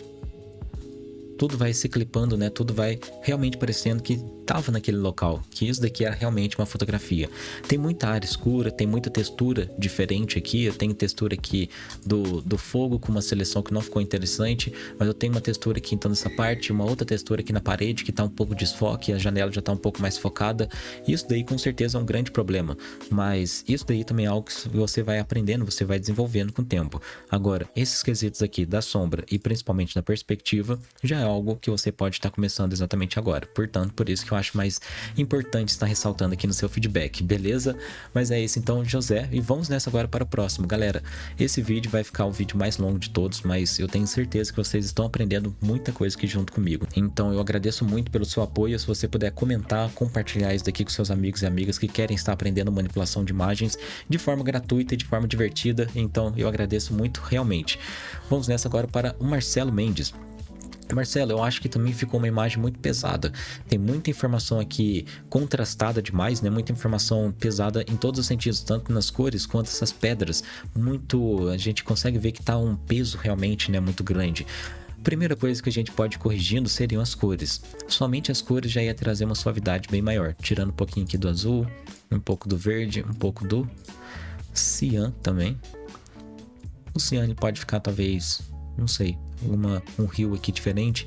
Tudo vai se clipando, né? Tudo vai realmente parecendo que estava naquele local, que isso daqui era realmente uma fotografia. Tem muita área escura, tem muita textura diferente aqui, eu tenho textura aqui do, do fogo com uma seleção que não ficou interessante, mas eu tenho uma textura aqui então nessa parte, uma outra textura aqui na parede que está um pouco desfoque, a janela já está um pouco mais focada, isso daí com certeza é um grande problema, mas isso daí também é algo que você vai aprendendo, você vai desenvolvendo com o tempo. Agora, esses quesitos aqui da sombra e principalmente da perspectiva, já é algo que você pode estar começando exatamente agora. Portanto, por isso que eu acho mais importante estar ressaltando aqui no seu feedback, beleza? Mas é isso então, José, e vamos nessa agora para o próximo. Galera, esse vídeo vai ficar o vídeo mais longo de todos, mas eu tenho certeza que vocês estão aprendendo muita coisa aqui junto comigo. Então eu agradeço muito pelo seu apoio, se você puder comentar, compartilhar isso daqui com seus amigos e amigas que querem estar aprendendo manipulação de imagens de forma gratuita e de forma divertida, então eu agradeço muito realmente. Vamos nessa agora para o Marcelo Mendes. Marcelo, eu acho que também ficou uma imagem muito pesada. Tem muita informação aqui contrastada demais, né? Muita informação pesada em todos os sentidos, tanto nas cores quanto essas pedras. Muito, a gente consegue ver que tá um peso realmente, né, muito grande. Primeira coisa que a gente pode ir corrigindo seriam as cores. Somente as cores já ia trazer uma suavidade bem maior, tirando um pouquinho aqui do azul, um pouco do verde, um pouco do cian também. O cian ele pode ficar talvez, não sei, uma, um rio aqui diferente.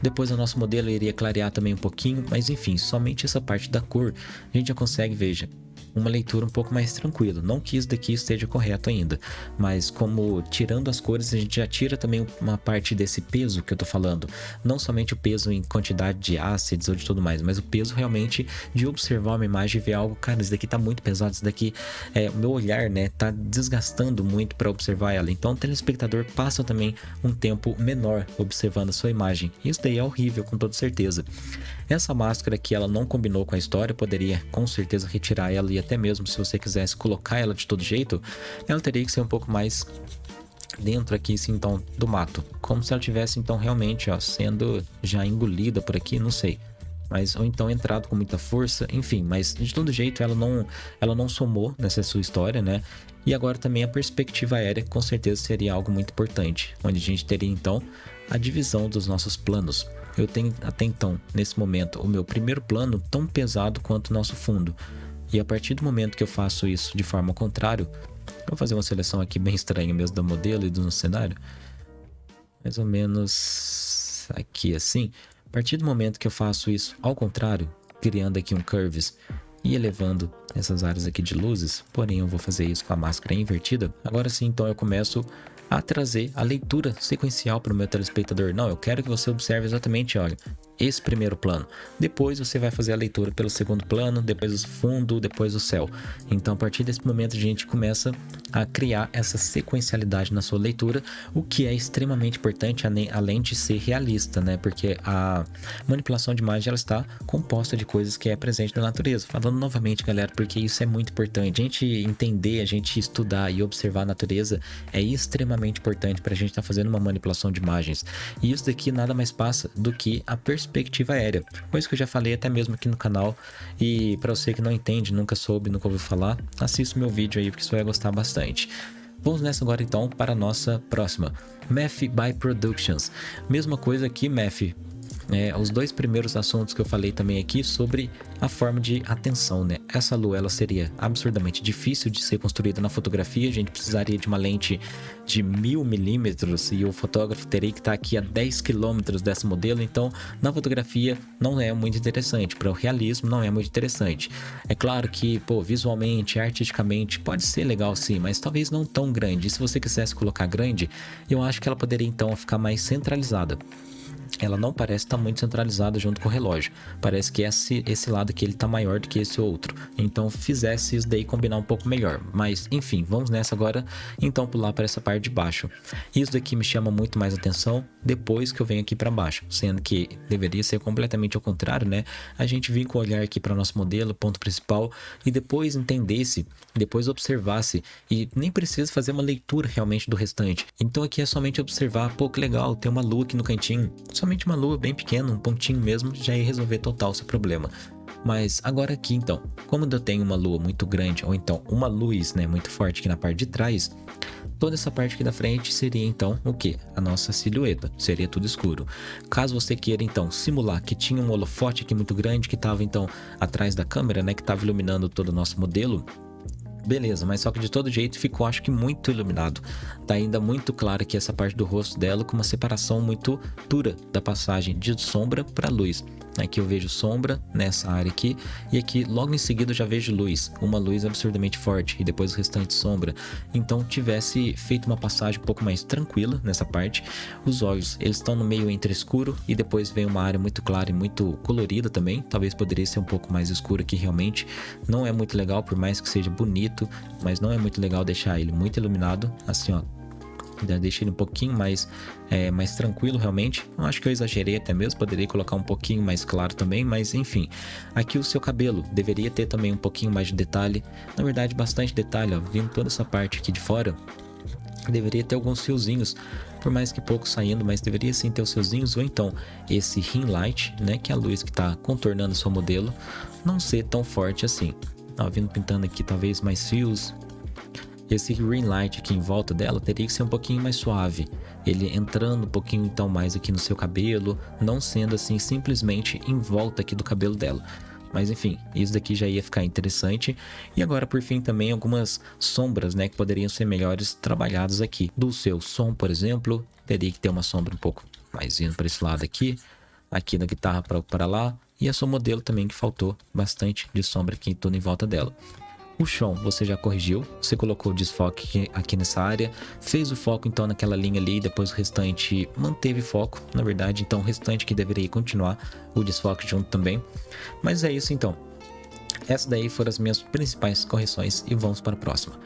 Depois o nosso modelo iria clarear também um pouquinho, mas enfim, somente essa parte da cor a gente já consegue, veja, uma leitura um pouco mais tranquila. Não que isso daqui esteja correto ainda, mas como tirando as cores, a gente já tira também uma parte desse peso que eu tô falando. Não somente o peso em quantidade de ácidos ou de tudo mais, mas o peso realmente de observar uma imagem e ver algo, cara, isso daqui tá muito pesado, isso daqui, é, o meu olhar, né, tá desgastando muito para observar ela. Então o telespectador passa também um tempo menor observando a sua imagem. Isso daí é horrível, com toda certeza. Essa máscara aqui, ela não combinou com a história, poderia com certeza retirar ela e até mesmo se você quisesse colocar ela de todo jeito, ela teria que ser um pouco mais dentro aqui, assim, então, do mato. Como se ela tivesse, então, realmente, ó, sendo já engolida por aqui, não sei. Mas, ou então entrado com muita força, enfim, mas de todo jeito ela não, ela não somou nessa sua história, né? E agora também a perspectiva aérea com certeza seria algo muito importante, onde a gente teria então a divisão dos nossos planos. Eu tenho até então, nesse momento, o meu primeiro plano tão pesado quanto o nosso fundo. E a partir do momento que eu faço isso de forma contrária, vou fazer uma seleção aqui bem estranha mesmo do modelo e do cenário. Mais ou menos aqui assim. A partir do momento que eu faço isso ao contrário, criando aqui um curves e elevando essas áreas aqui de luzes, porém eu vou fazer isso com a máscara invertida. Agora sim, então eu começo a trazer a leitura sequencial para o meu telespectador. Não, eu quero que você observe exatamente, olha, esse primeiro plano. Depois você vai fazer a leitura pelo segundo plano, depois o fundo, depois o céu. Então, a partir desse momento, a gente começa a criar essa sequencialidade na sua leitura, o que é extremamente importante, além de ser realista, né? Porque a manipulação de imagem ela está composta de coisas que é presente na natureza. Falando novamente, galera, porque isso é muito importante. A gente entender, a gente estudar e observar a natureza é extremamente importante para a gente estar tá fazendo uma manipulação de imagens. E isso daqui nada mais passa do que a perspectiva perspectiva aérea. Coisa que eu já falei até mesmo aqui no canal. E para você que não entende, nunca soube, nunca ouviu falar, assista o meu vídeo aí porque você vai gostar bastante. Vamos nessa agora então para a nossa próxima. Math by Productions. Mesma coisa aqui, Math é, os dois primeiros assuntos que eu falei também aqui sobre a forma de atenção, né? Essa lua ela seria absurdamente difícil de ser construída na fotografia, a gente precisaria de uma lente de mil milímetros e o fotógrafo teria que estar aqui a 10 quilômetros desse modelo, então na fotografia não é muito interessante, para o realismo não é muito interessante. É claro que, pô, visualmente, artisticamente pode ser legal sim, mas talvez não tão grande. E se você quisesse colocar grande, eu acho que ela poderia então ficar mais centralizada ela não parece estar tá muito centralizada junto com o relógio. Parece que esse, esse lado aqui ele está maior do que esse outro. Então fizesse isso daí combinar um pouco melhor. Mas enfim, vamos nessa agora. Então pular para essa parte de baixo. Isso daqui me chama muito mais atenção depois que eu venho aqui para baixo. Sendo que deveria ser completamente ao contrário, né? A gente vir com o olhar aqui para nosso modelo, ponto principal, e depois entendesse, depois observasse. E nem precisa fazer uma leitura realmente do restante. Então aqui é somente observar, pô, que legal, tem uma lua aqui no cantinho somente uma lua bem pequena, um pontinho mesmo, já ia resolver total o seu problema. Mas agora aqui então, como eu tenho uma lua muito grande, ou então uma luz né, muito forte aqui na parte de trás, toda essa parte aqui da frente seria então o que? A nossa silhueta, seria tudo escuro. Caso você queira então simular que tinha um holofote aqui muito grande que estava então atrás da câmera, né, que estava iluminando todo o nosso modelo, beleza, mas só que de todo jeito ficou acho que muito iluminado. Tá ainda muito claro aqui essa parte do rosto dela com uma separação muito dura da passagem de sombra para luz. Aqui eu vejo sombra nessa área aqui e aqui logo em seguida eu já vejo luz, uma luz absurdamente forte e depois o restante sombra. Então tivesse feito uma passagem um pouco mais tranquila nessa parte. Os olhos, eles estão no meio entre escuro e depois vem uma área muito clara e muito colorida também. Talvez poderia ser um pouco mais escuro aqui realmente. Não é muito legal, por mais que seja bonito, mas não é muito legal deixar ele muito iluminado, assim ó, deixa ele um pouquinho mais, é, mais tranquilo realmente. Eu acho que eu exagerei até mesmo, poderia colocar um pouquinho mais claro também, mas enfim. Aqui o seu cabelo deveria ter também um pouquinho mais de detalhe, na verdade bastante detalhe, ó, vindo toda essa parte aqui de fora. Deveria ter alguns fiozinhos, por mais que pouco saindo, mas deveria sim ter os fiozinhos, ou então esse ring light, né, que é a luz que está contornando o seu modelo, não ser tão forte assim. Vindo pintando aqui talvez mais fios, esse green light aqui em volta dela teria que ser um pouquinho mais suave. Ele entrando um pouquinho então mais aqui no seu cabelo, não sendo assim simplesmente em volta aqui do cabelo dela. Mas enfim, isso daqui já ia ficar interessante. E agora por fim também algumas sombras, né, que poderiam ser melhores trabalhadas aqui. Do seu som, por exemplo, teria que ter uma sombra um pouco mais indo para esse lado aqui. Aqui da guitarra para lá. E a sua modelo também que faltou bastante de sombra aqui em tudo em volta dela. O chão você já corrigiu, você colocou o desfoque aqui nessa área, fez o foco então naquela linha ali, depois o restante manteve foco, na verdade, então o restante que deveria continuar o desfoque junto também. Mas é isso então. Essas daí foram as minhas principais correções e vamos para a próxima.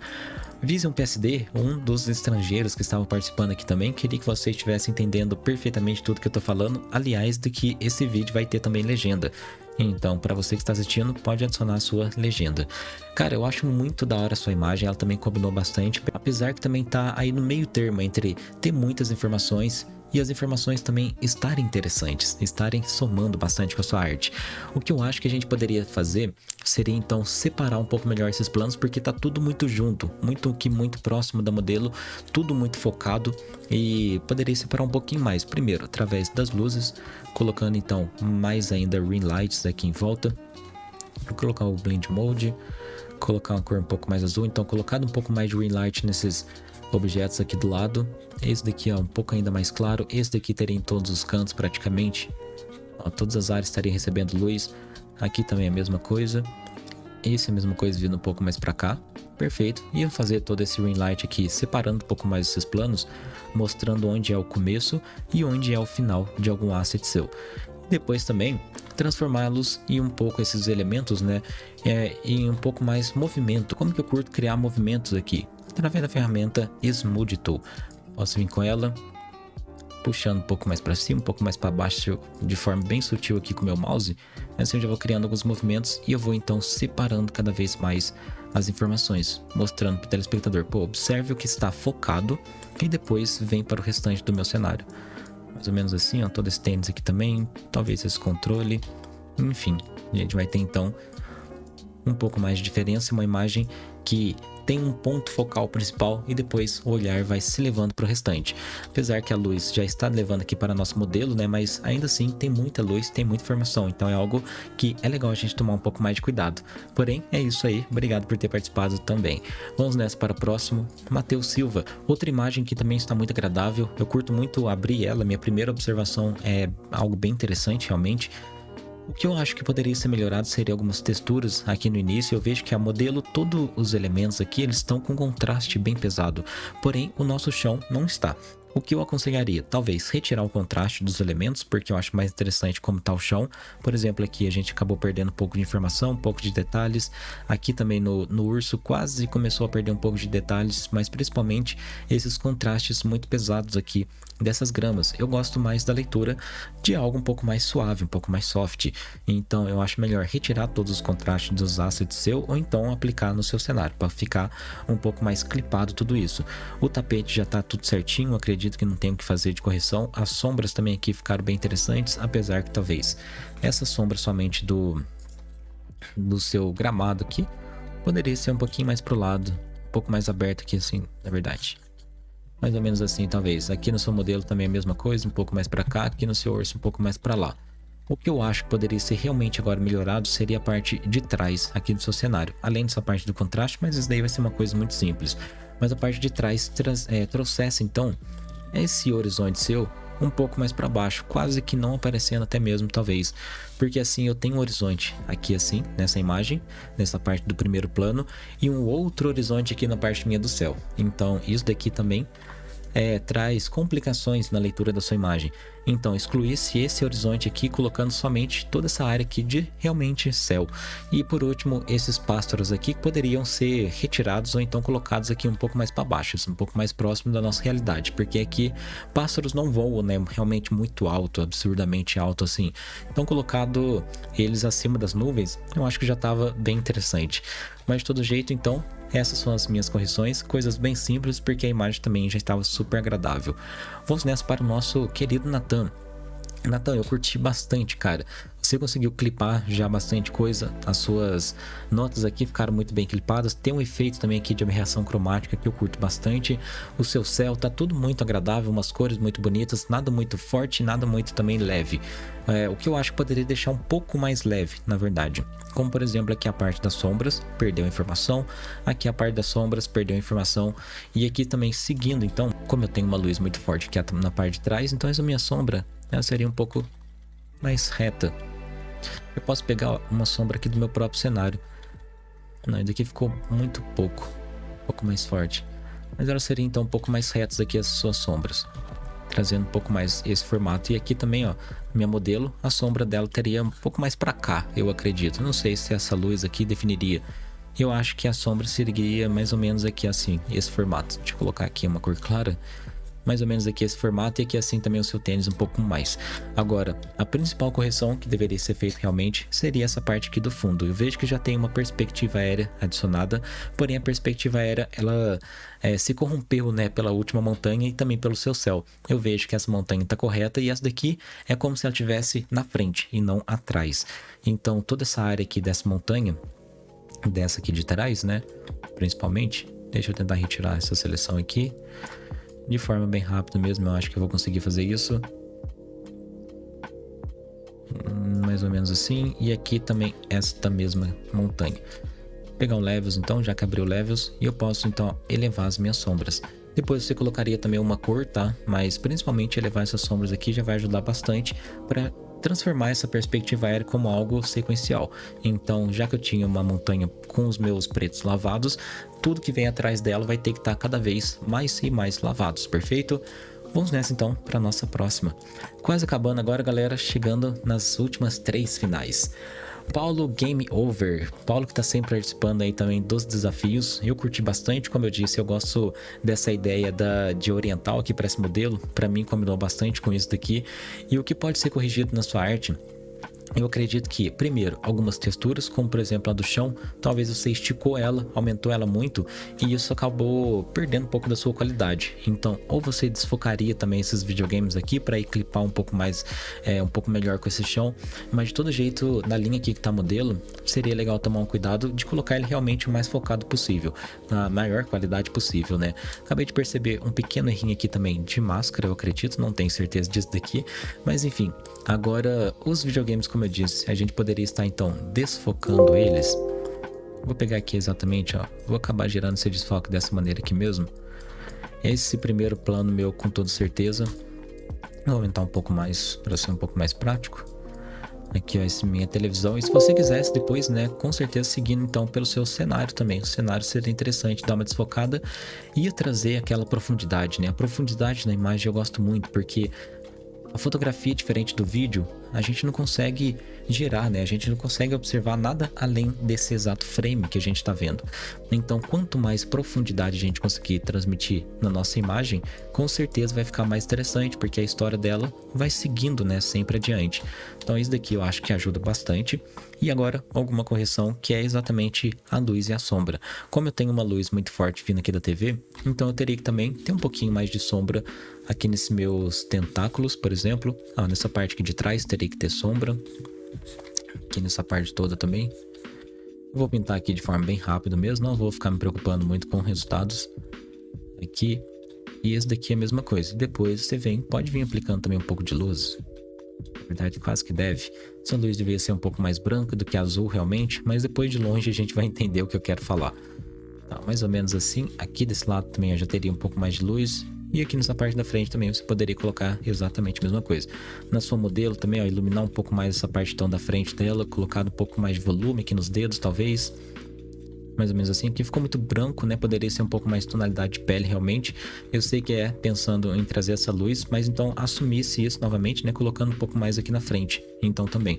Vision PSD, um dos estrangeiros que estavam participando aqui também, queria que você estivesse entendendo perfeitamente tudo que eu tô falando, aliás, de que esse vídeo vai ter também legenda. Então, para você que está assistindo, pode adicionar a sua legenda. Cara, eu acho muito da hora a sua imagem, ela também combinou bastante, apesar que também tá aí no meio termo entre ter muitas informações e as informações também estarem interessantes, estarem somando bastante com a sua arte. O que eu acho que a gente poderia fazer seria então separar um pouco melhor esses planos, porque tá tudo muito junto, muito que muito próximo da modelo, tudo muito focado e poderia separar um pouquinho mais. Primeiro, através das luzes, colocando então mais ainda ring lights aqui em volta. Vou colocar o blend mode, colocar uma cor um pouco mais azul, então colocado um pouco mais de ring light nesses objetos aqui do lado. Esse daqui é um pouco ainda mais claro. Esse daqui teria em todos os cantos praticamente. Ó, todas as áreas estariam recebendo luz. Aqui também é a mesma coisa. Esse é a mesma coisa vindo um pouco mais para cá. Perfeito. E eu fazer todo esse ring light aqui, separando um pouco mais esses planos, mostrando onde é o começo e onde é o final de algum asset seu. Depois também transformá-los em um pouco esses elementos, né, é, em um pouco mais movimento. Como que eu curto criar movimentos aqui? Através da ferramenta Smooth Tool. Posso vir com ela, puxando um pouco mais para cima, um pouco mais para baixo, de forma bem sutil aqui com o meu mouse. Assim eu já vou criando alguns movimentos e eu vou então separando cada vez mais as informações, mostrando para o telespectador, pô, observe o que está focado e depois vem para o restante do meu cenário. Mais ou menos assim, ó, todo esse tênis aqui também, talvez esse controle, enfim, a gente vai ter então um pouco mais de diferença, uma imagem que tem um ponto focal principal e depois o olhar vai se levando para o restante. Apesar que a luz já está levando aqui para nosso modelo, né? Mas ainda assim tem muita luz, tem muita informação, então é algo que é legal a gente tomar um pouco mais de cuidado. Porém, é isso aí, obrigado por ter participado também. Vamos nessa para o próximo, Matheus Silva. Outra imagem que também está muito agradável, eu curto muito abrir ela, minha primeira observação é algo bem interessante realmente. O que eu acho que poderia ser melhorado seria algumas texturas aqui no início. Eu vejo que a modelo, todos os elementos aqui, eles estão com contraste bem pesado. Porém, o nosso chão não está. O que eu aconselharia? Talvez retirar o contraste dos elementos, porque eu acho mais interessante como está o chão. Por exemplo, aqui a gente acabou perdendo um pouco de informação, um pouco de detalhes. Aqui também no, no urso quase começou a perder um pouco de detalhes, mas principalmente esses contrastes muito pesados aqui dessas gramas. Eu gosto mais da leitura de algo um pouco mais suave, um pouco mais soft. Então eu acho melhor retirar todos os contrastes dos assets seu ou então aplicar no seu cenário para ficar um pouco mais clipado tudo isso. O tapete já está tudo certinho, acredito que não tem o que fazer de correção. As sombras também aqui ficaram bem interessantes, apesar que talvez essa sombra somente do do seu gramado aqui, poderia ser um pouquinho mais pro lado, um pouco mais aberto aqui assim, na verdade. Mais ou menos assim, talvez. Aqui no seu modelo também é a mesma coisa, um pouco mais para cá, aqui no seu urso um pouco mais para lá. O que eu acho que poderia ser realmente agora melhorado seria a parte de trás aqui do seu cenário. Além dessa parte do contraste, mas isso daí vai ser uma coisa muito simples. Mas a parte de trás é, trouxesse então esse horizonte seu um pouco mais para baixo, quase que não aparecendo até mesmo talvez, porque assim eu tenho um horizonte aqui assim, nessa imagem, nessa parte do primeiro plano, e um outro horizonte aqui na parte minha do céu. Então isso daqui também é, traz complicações na leitura da sua imagem. Então, excluísse esse horizonte aqui, colocando somente toda essa área aqui de realmente céu. E por último, esses pássaros aqui poderiam ser retirados ou então colocados aqui um pouco mais para baixo, um pouco mais próximo da nossa realidade, porque aqui pássaros não voam, né, realmente muito alto, absurdamente alto assim. Então, colocado eles acima das nuvens, eu acho que já estava bem interessante. Mas de todo jeito, então, essas são as minhas correções, coisas bem simples porque a imagem também já estava super agradável. Vamos nessa para o nosso querido Nathan. Natan, eu curti bastante, cara. Você conseguiu clipar já bastante coisa. As suas notas aqui ficaram muito bem clipadas. Tem um efeito também aqui de aberração cromática que eu curto bastante. O seu céu tá tudo muito agradável, umas cores muito bonitas, nada muito forte, nada muito também leve. É, o que eu acho que poderia deixar um pouco mais leve, na verdade. Como por exemplo aqui a parte das sombras, perdeu informação. Aqui a parte das sombras, perdeu informação. E aqui também seguindo, então, como eu tenho uma luz muito forte aqui na parte de trás, então essa minha sombra ela seria um pouco mais reta. Eu posso pegar uma sombra aqui do meu próprio cenário. Não, isso daqui ficou muito pouco, um pouco mais forte. Mas ela seria então um pouco mais retas aqui as suas sombras. Trazendo um pouco mais esse formato. E aqui também, ó, minha modelo, a sombra dela teria um pouco mais para cá, eu acredito. Não sei se essa luz aqui definiria. Eu acho que a sombra seguiria mais ou menos aqui assim, esse formato. Deixa eu colocar aqui uma cor clara mais ou menos aqui esse formato e aqui assim também o seu tênis um pouco mais. Agora, a principal correção que deveria ser feita realmente seria essa parte aqui do fundo. Eu vejo que já tem uma perspectiva aérea adicionada, porém a perspectiva aérea ela é, se corrompeu né, pela última montanha e também pelo seu céu. Eu vejo que essa montanha está correta e essa daqui é como se ela estivesse na frente e não atrás. Então toda essa área aqui dessa montanha, dessa aqui de trás, né, principalmente, deixa eu tentar retirar essa seleção aqui de forma bem rápida mesmo, eu acho que eu vou conseguir fazer isso. Hum, mais ou menos assim. E aqui também esta mesma montanha. Vou pegar um Levels então, já que abriu Levels. E eu posso então elevar as minhas sombras. Depois você colocaria também uma cor, tá? Mas principalmente elevar essas sombras aqui já vai ajudar bastante para transformar essa perspectiva aérea como algo sequencial. Então, já que eu tinha uma montanha com os meus pretos lavados, tudo que vem atrás dela vai ter que estar cada vez mais e mais lavados, perfeito? Vamos nessa então para nossa próxima. Quase acabando agora, galera, chegando nas últimas três finais. Paulo Game Over. Paulo que está sempre participando aí também dos desafios. Eu curti bastante, como eu disse, eu gosto dessa ideia da, de oriental aqui para esse modelo. Para mim combinou bastante com isso daqui. E o que pode ser corrigido na sua arte eu acredito que, primeiro, algumas texturas, como por exemplo a do chão, talvez você esticou ela, aumentou ela muito e isso acabou perdendo um pouco da sua qualidade. Então, ou você desfocaria também esses videogames aqui para ir clipar um pouco mais, é, um pouco melhor com esse chão, mas de todo jeito, na linha aqui que tá modelo, seria legal tomar um cuidado de colocar ele realmente o mais focado possível, na maior qualidade possível, né? Acabei de perceber um pequeno errinho aqui também de máscara, eu acredito, não tenho certeza disso daqui, mas enfim, agora os videogames como como eu disse, a gente poderia estar então desfocando eles. Vou pegar aqui exatamente, ó. Vou acabar gerando esse desfoque dessa maneira aqui mesmo. Esse primeiro plano meu com toda certeza. Vou aumentar um pouco mais para ser um pouco mais prático. Aqui ó, essa minha televisão. E se você quisesse depois, né, com certeza seguindo então pelo seu cenário também. O cenário seria interessante dar uma desfocada e trazer aquela profundidade, né? A profundidade na imagem eu gosto muito porque a fotografia, diferente do vídeo, a gente não consegue gerar, né? A gente não consegue observar nada além desse exato frame que a gente está vendo. Então, quanto mais profundidade a gente conseguir transmitir na nossa imagem, com certeza vai ficar mais interessante, porque a história dela vai seguindo, né, sempre adiante. Então, isso daqui eu acho que ajuda bastante. E agora, alguma correção que é exatamente a luz e a sombra. Como eu tenho uma luz muito forte vindo aqui da TV, então eu teria que também ter um pouquinho mais de sombra aqui nesses meus tentáculos, por exemplo. Ah, nessa parte aqui de trás teria que ter sombra. Aqui nessa parte toda também. vou pintar aqui de forma bem rápida mesmo, não vou ficar me preocupando muito com resultados aqui. E esse daqui é a mesma coisa. Depois você vem, pode vir aplicando também um pouco de luz. Na verdade, quase que deve. Essa luz deveria ser um pouco mais branca do que azul realmente, mas depois de longe a gente vai entender o que eu quero falar. Tá, mais ou menos assim. Aqui desse lado também eu já teria um pouco mais de luz. E aqui nessa parte da frente também você poderia colocar exatamente a mesma coisa. Na sua modelo também, ó, iluminar um pouco mais essa parte então da frente dela, colocar um pouco mais de volume aqui nos dedos, talvez. Mais ou menos assim. Aqui ficou muito branco, né? Poderia ser um pouco mais tonalidade de pele realmente. Eu sei que é pensando em trazer essa luz, mas então assumisse isso novamente, né? Colocando um pouco mais aqui na frente. Então também.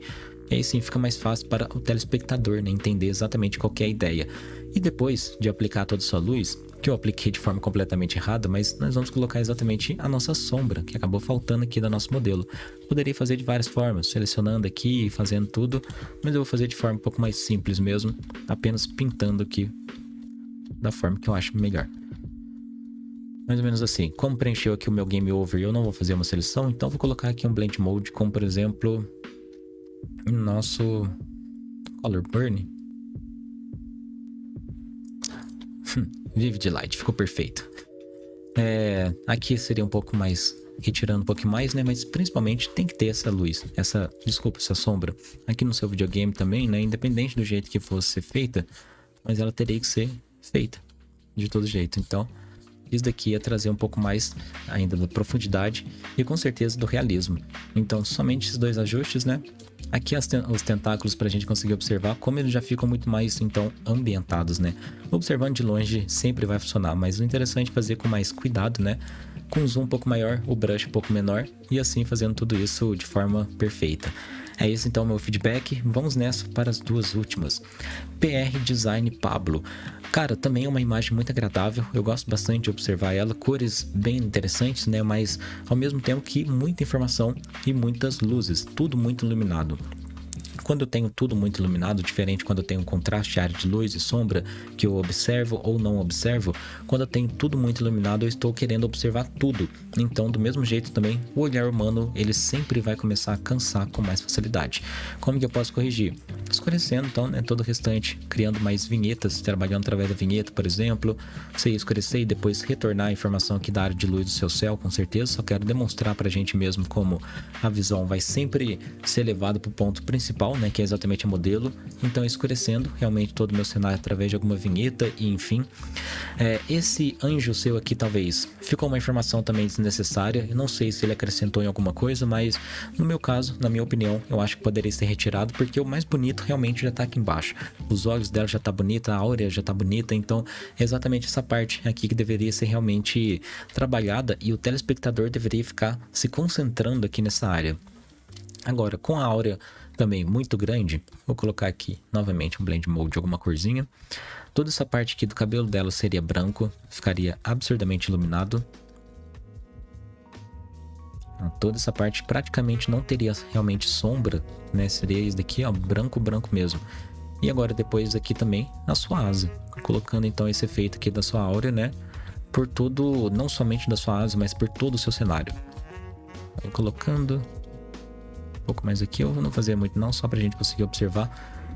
E aí sim fica mais fácil para o telespectador, né? Entender exatamente qual é a ideia. E depois de aplicar toda a sua luz, que eu apliquei de forma completamente errada, mas nós vamos colocar exatamente a nossa sombra, que acabou faltando aqui do nosso modelo. Poderia fazer de várias formas, selecionando aqui fazendo tudo, mas eu vou fazer de forma um pouco mais simples mesmo, apenas pintando aqui da forma que eu acho melhor. Mais ou menos assim. Como preencheu aqui o meu Game Over eu não vou fazer uma seleção, então vou colocar aqui um Blend Mode, como por exemplo, nosso Color Burn. Vivid Light, ficou perfeito. É, aqui seria um pouco mais, retirando um pouco mais, né? Mas principalmente tem que ter essa luz, essa, desculpa, essa sombra. Aqui no seu videogame também, né? Independente do jeito que fosse ser feita, mas ela teria que ser feita de todo jeito. Então, isso daqui ia trazer um pouco mais ainda da profundidade e com certeza do realismo. Então, somente esses dois ajustes, né? Aqui as, os tentáculos para a gente conseguir observar como eles já ficam muito mais, então, ambientados, né? Observando de longe sempre vai funcionar, mas o interessante é fazer com mais cuidado, né? Com zoom um pouco maior, o brush um pouco menor e assim fazendo tudo isso de forma perfeita. É esse então meu feedback. Vamos nessa para as duas últimas. PR Design Pablo. Cara, também é uma imagem muito agradável. Eu gosto bastante de observar ela. Cores bem interessantes, né? Mas ao mesmo tempo que muita informação e muitas luzes. Tudo muito iluminado. Quando eu tenho tudo muito iluminado, diferente quando eu tenho contraste, área de luz e sombra, que eu observo ou não observo, quando eu tenho tudo muito iluminado, eu estou querendo observar tudo. Então, do mesmo jeito também, o olhar humano, ele sempre vai começar a cansar com mais facilidade. Como que eu posso corrigir? Escurecendo, então, né, todo o restante, criando mais vinhetas, trabalhando através da vinheta, por exemplo. Você escurecer e depois retornar a informação aqui da área de luz do seu céu, com certeza. Só quero demonstrar pra gente mesmo como a visão vai sempre ser levada para o ponto principal né, que é exatamente a modelo. Então, escurecendo realmente todo o meu cenário através de alguma vinheta e enfim. É, esse anjo seu aqui, talvez, ficou uma informação também desnecessária. Eu não sei se ele acrescentou em alguma coisa, mas no meu caso, na minha opinião, eu acho que poderia ser retirado, porque o mais bonito realmente já tá aqui embaixo. Os olhos dela já tá bonita, a áurea já tá bonita, então é exatamente essa parte aqui que deveria ser realmente trabalhada e o telespectador deveria ficar se concentrando aqui nessa área. Agora, com a áurea também muito grande, vou colocar aqui novamente um blend mode de alguma corzinha. Toda essa parte aqui do cabelo dela seria branco, ficaria absurdamente iluminado. Então, toda essa parte praticamente não teria realmente sombra, né? Seria isso daqui, ó, branco, branco mesmo. E agora depois aqui também a sua asa, colocando então esse efeito aqui da sua áurea, né? Por todo, não somente da sua asa, mas por todo o seu cenário. Aí colocando pouco mais aqui, eu não vou fazer muito não, só pra gente conseguir observar.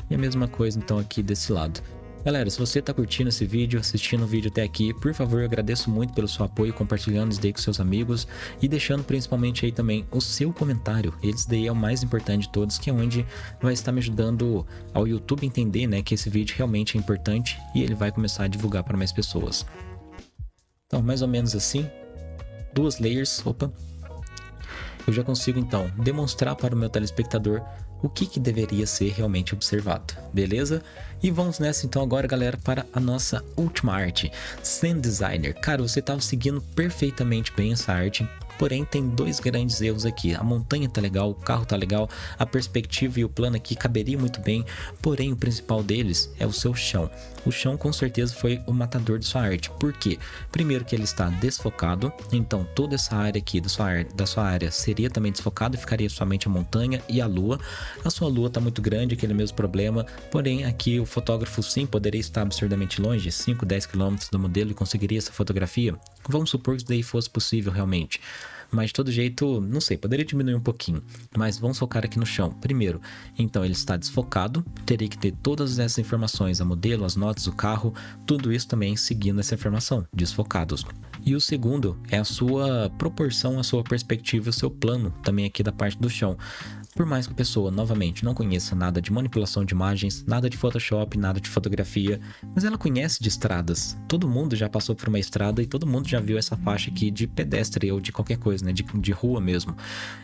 E a mesma coisa então aqui desse lado. Galera, se você está curtindo esse vídeo, assistindo o vídeo até aqui, por favor, eu agradeço muito pelo seu apoio, compartilhando isso daí com seus amigos e deixando principalmente aí também o seu comentário. Eles daí é o mais importante de todos, que é onde vai estar me ajudando ao YouTube entender, né, que esse vídeo realmente é importante e ele vai começar a divulgar para mais pessoas. Então, mais ou menos assim, duas layers, opa, eu já consigo então demonstrar para o meu telespectador o que, que deveria ser realmente observado, beleza? E vamos nessa então agora, galera, para a nossa última arte, Sand Designer. Cara, você estava seguindo perfeitamente bem essa arte, Porém, tem dois grandes erros aqui. A montanha tá legal, o carro tá legal, a perspectiva e o plano aqui caberia muito bem. Porém, o principal deles é o seu chão. O chão com certeza foi o matador de sua arte. Por quê? Primeiro que ele está desfocado, então toda essa área aqui da sua, da sua área seria também desfocada e ficaria somente a montanha e a lua. A sua lua está muito grande, aquele mesmo problema. Porém, aqui o fotógrafo sim poderia estar absurdamente longe, 5, 10 km do modelo e conseguiria essa fotografia. Vamos supor que isso daí fosse possível realmente. Mas de todo jeito, não sei, poderia diminuir um pouquinho. Mas vamos focar aqui no chão. Primeiro, então ele está desfocado, terei que ter todas essas informações, a modelo, as notas, o carro, tudo isso também seguindo essa informação, desfocados. E o segundo é a sua proporção, a sua perspectiva, o seu plano também aqui da parte do chão. Por mais que a pessoa, novamente, não conheça nada de manipulação de imagens, nada de Photoshop, nada de fotografia, mas ela conhece de estradas. Todo mundo já passou por uma estrada e todo mundo já viu essa faixa aqui de pedestre ou de qualquer coisa, né? De, de rua mesmo.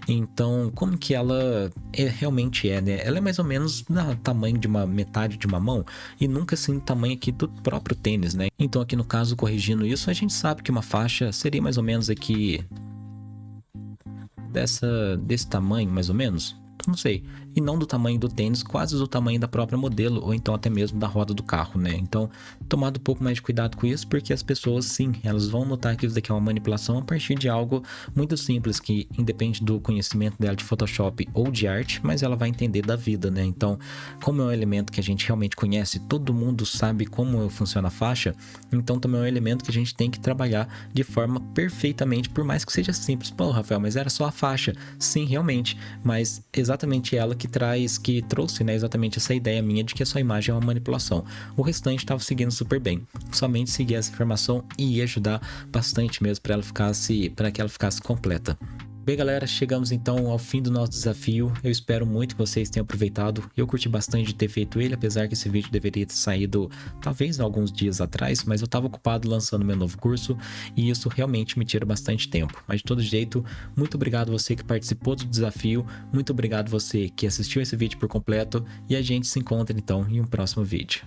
Então, como que ela é, realmente é, né? Ela é mais ou menos do tamanho de uma metade de uma mão e nunca assim tamanho aqui do próprio tênis, né? Então, aqui no caso, corrigindo isso, a gente sabe que uma faixa seria mais ou menos aqui dessa desse tamanho, mais ou menos não sei, e não do tamanho do tênis, quase do tamanho da própria modelo, ou então até mesmo da roda do carro, né? Então, tomado um pouco mais de cuidado com isso, porque as pessoas, sim, elas vão notar que isso daqui é uma manipulação a partir de algo muito simples, que independe do conhecimento dela de Photoshop ou de arte, mas ela vai entender da vida, né? Então, como é um elemento que a gente realmente conhece, todo mundo sabe como funciona a faixa, então também é um elemento que a gente tem que trabalhar de forma perfeitamente, por mais que seja simples. Pô, Rafael, mas era só a faixa. Sim, realmente, mas exatamente ela que traz, que trouxe, né, exatamente essa ideia minha de que a sua imagem é uma manipulação. O restante estava seguindo super bem. Somente seguir essa informação ia ajudar bastante mesmo para ela ficasse, para que ela ficasse completa. Bem, galera, chegamos então ao fim do nosso desafio. Eu espero muito que vocês tenham aproveitado. Eu curti bastante de ter feito ele, apesar que esse vídeo deveria ter saído talvez alguns dias atrás, mas eu estava ocupado lançando meu novo curso e isso realmente me tira bastante tempo. Mas de todo jeito, muito obrigado você que participou do desafio, muito obrigado você que assistiu esse vídeo por completo e a gente se encontra então em um próximo vídeo.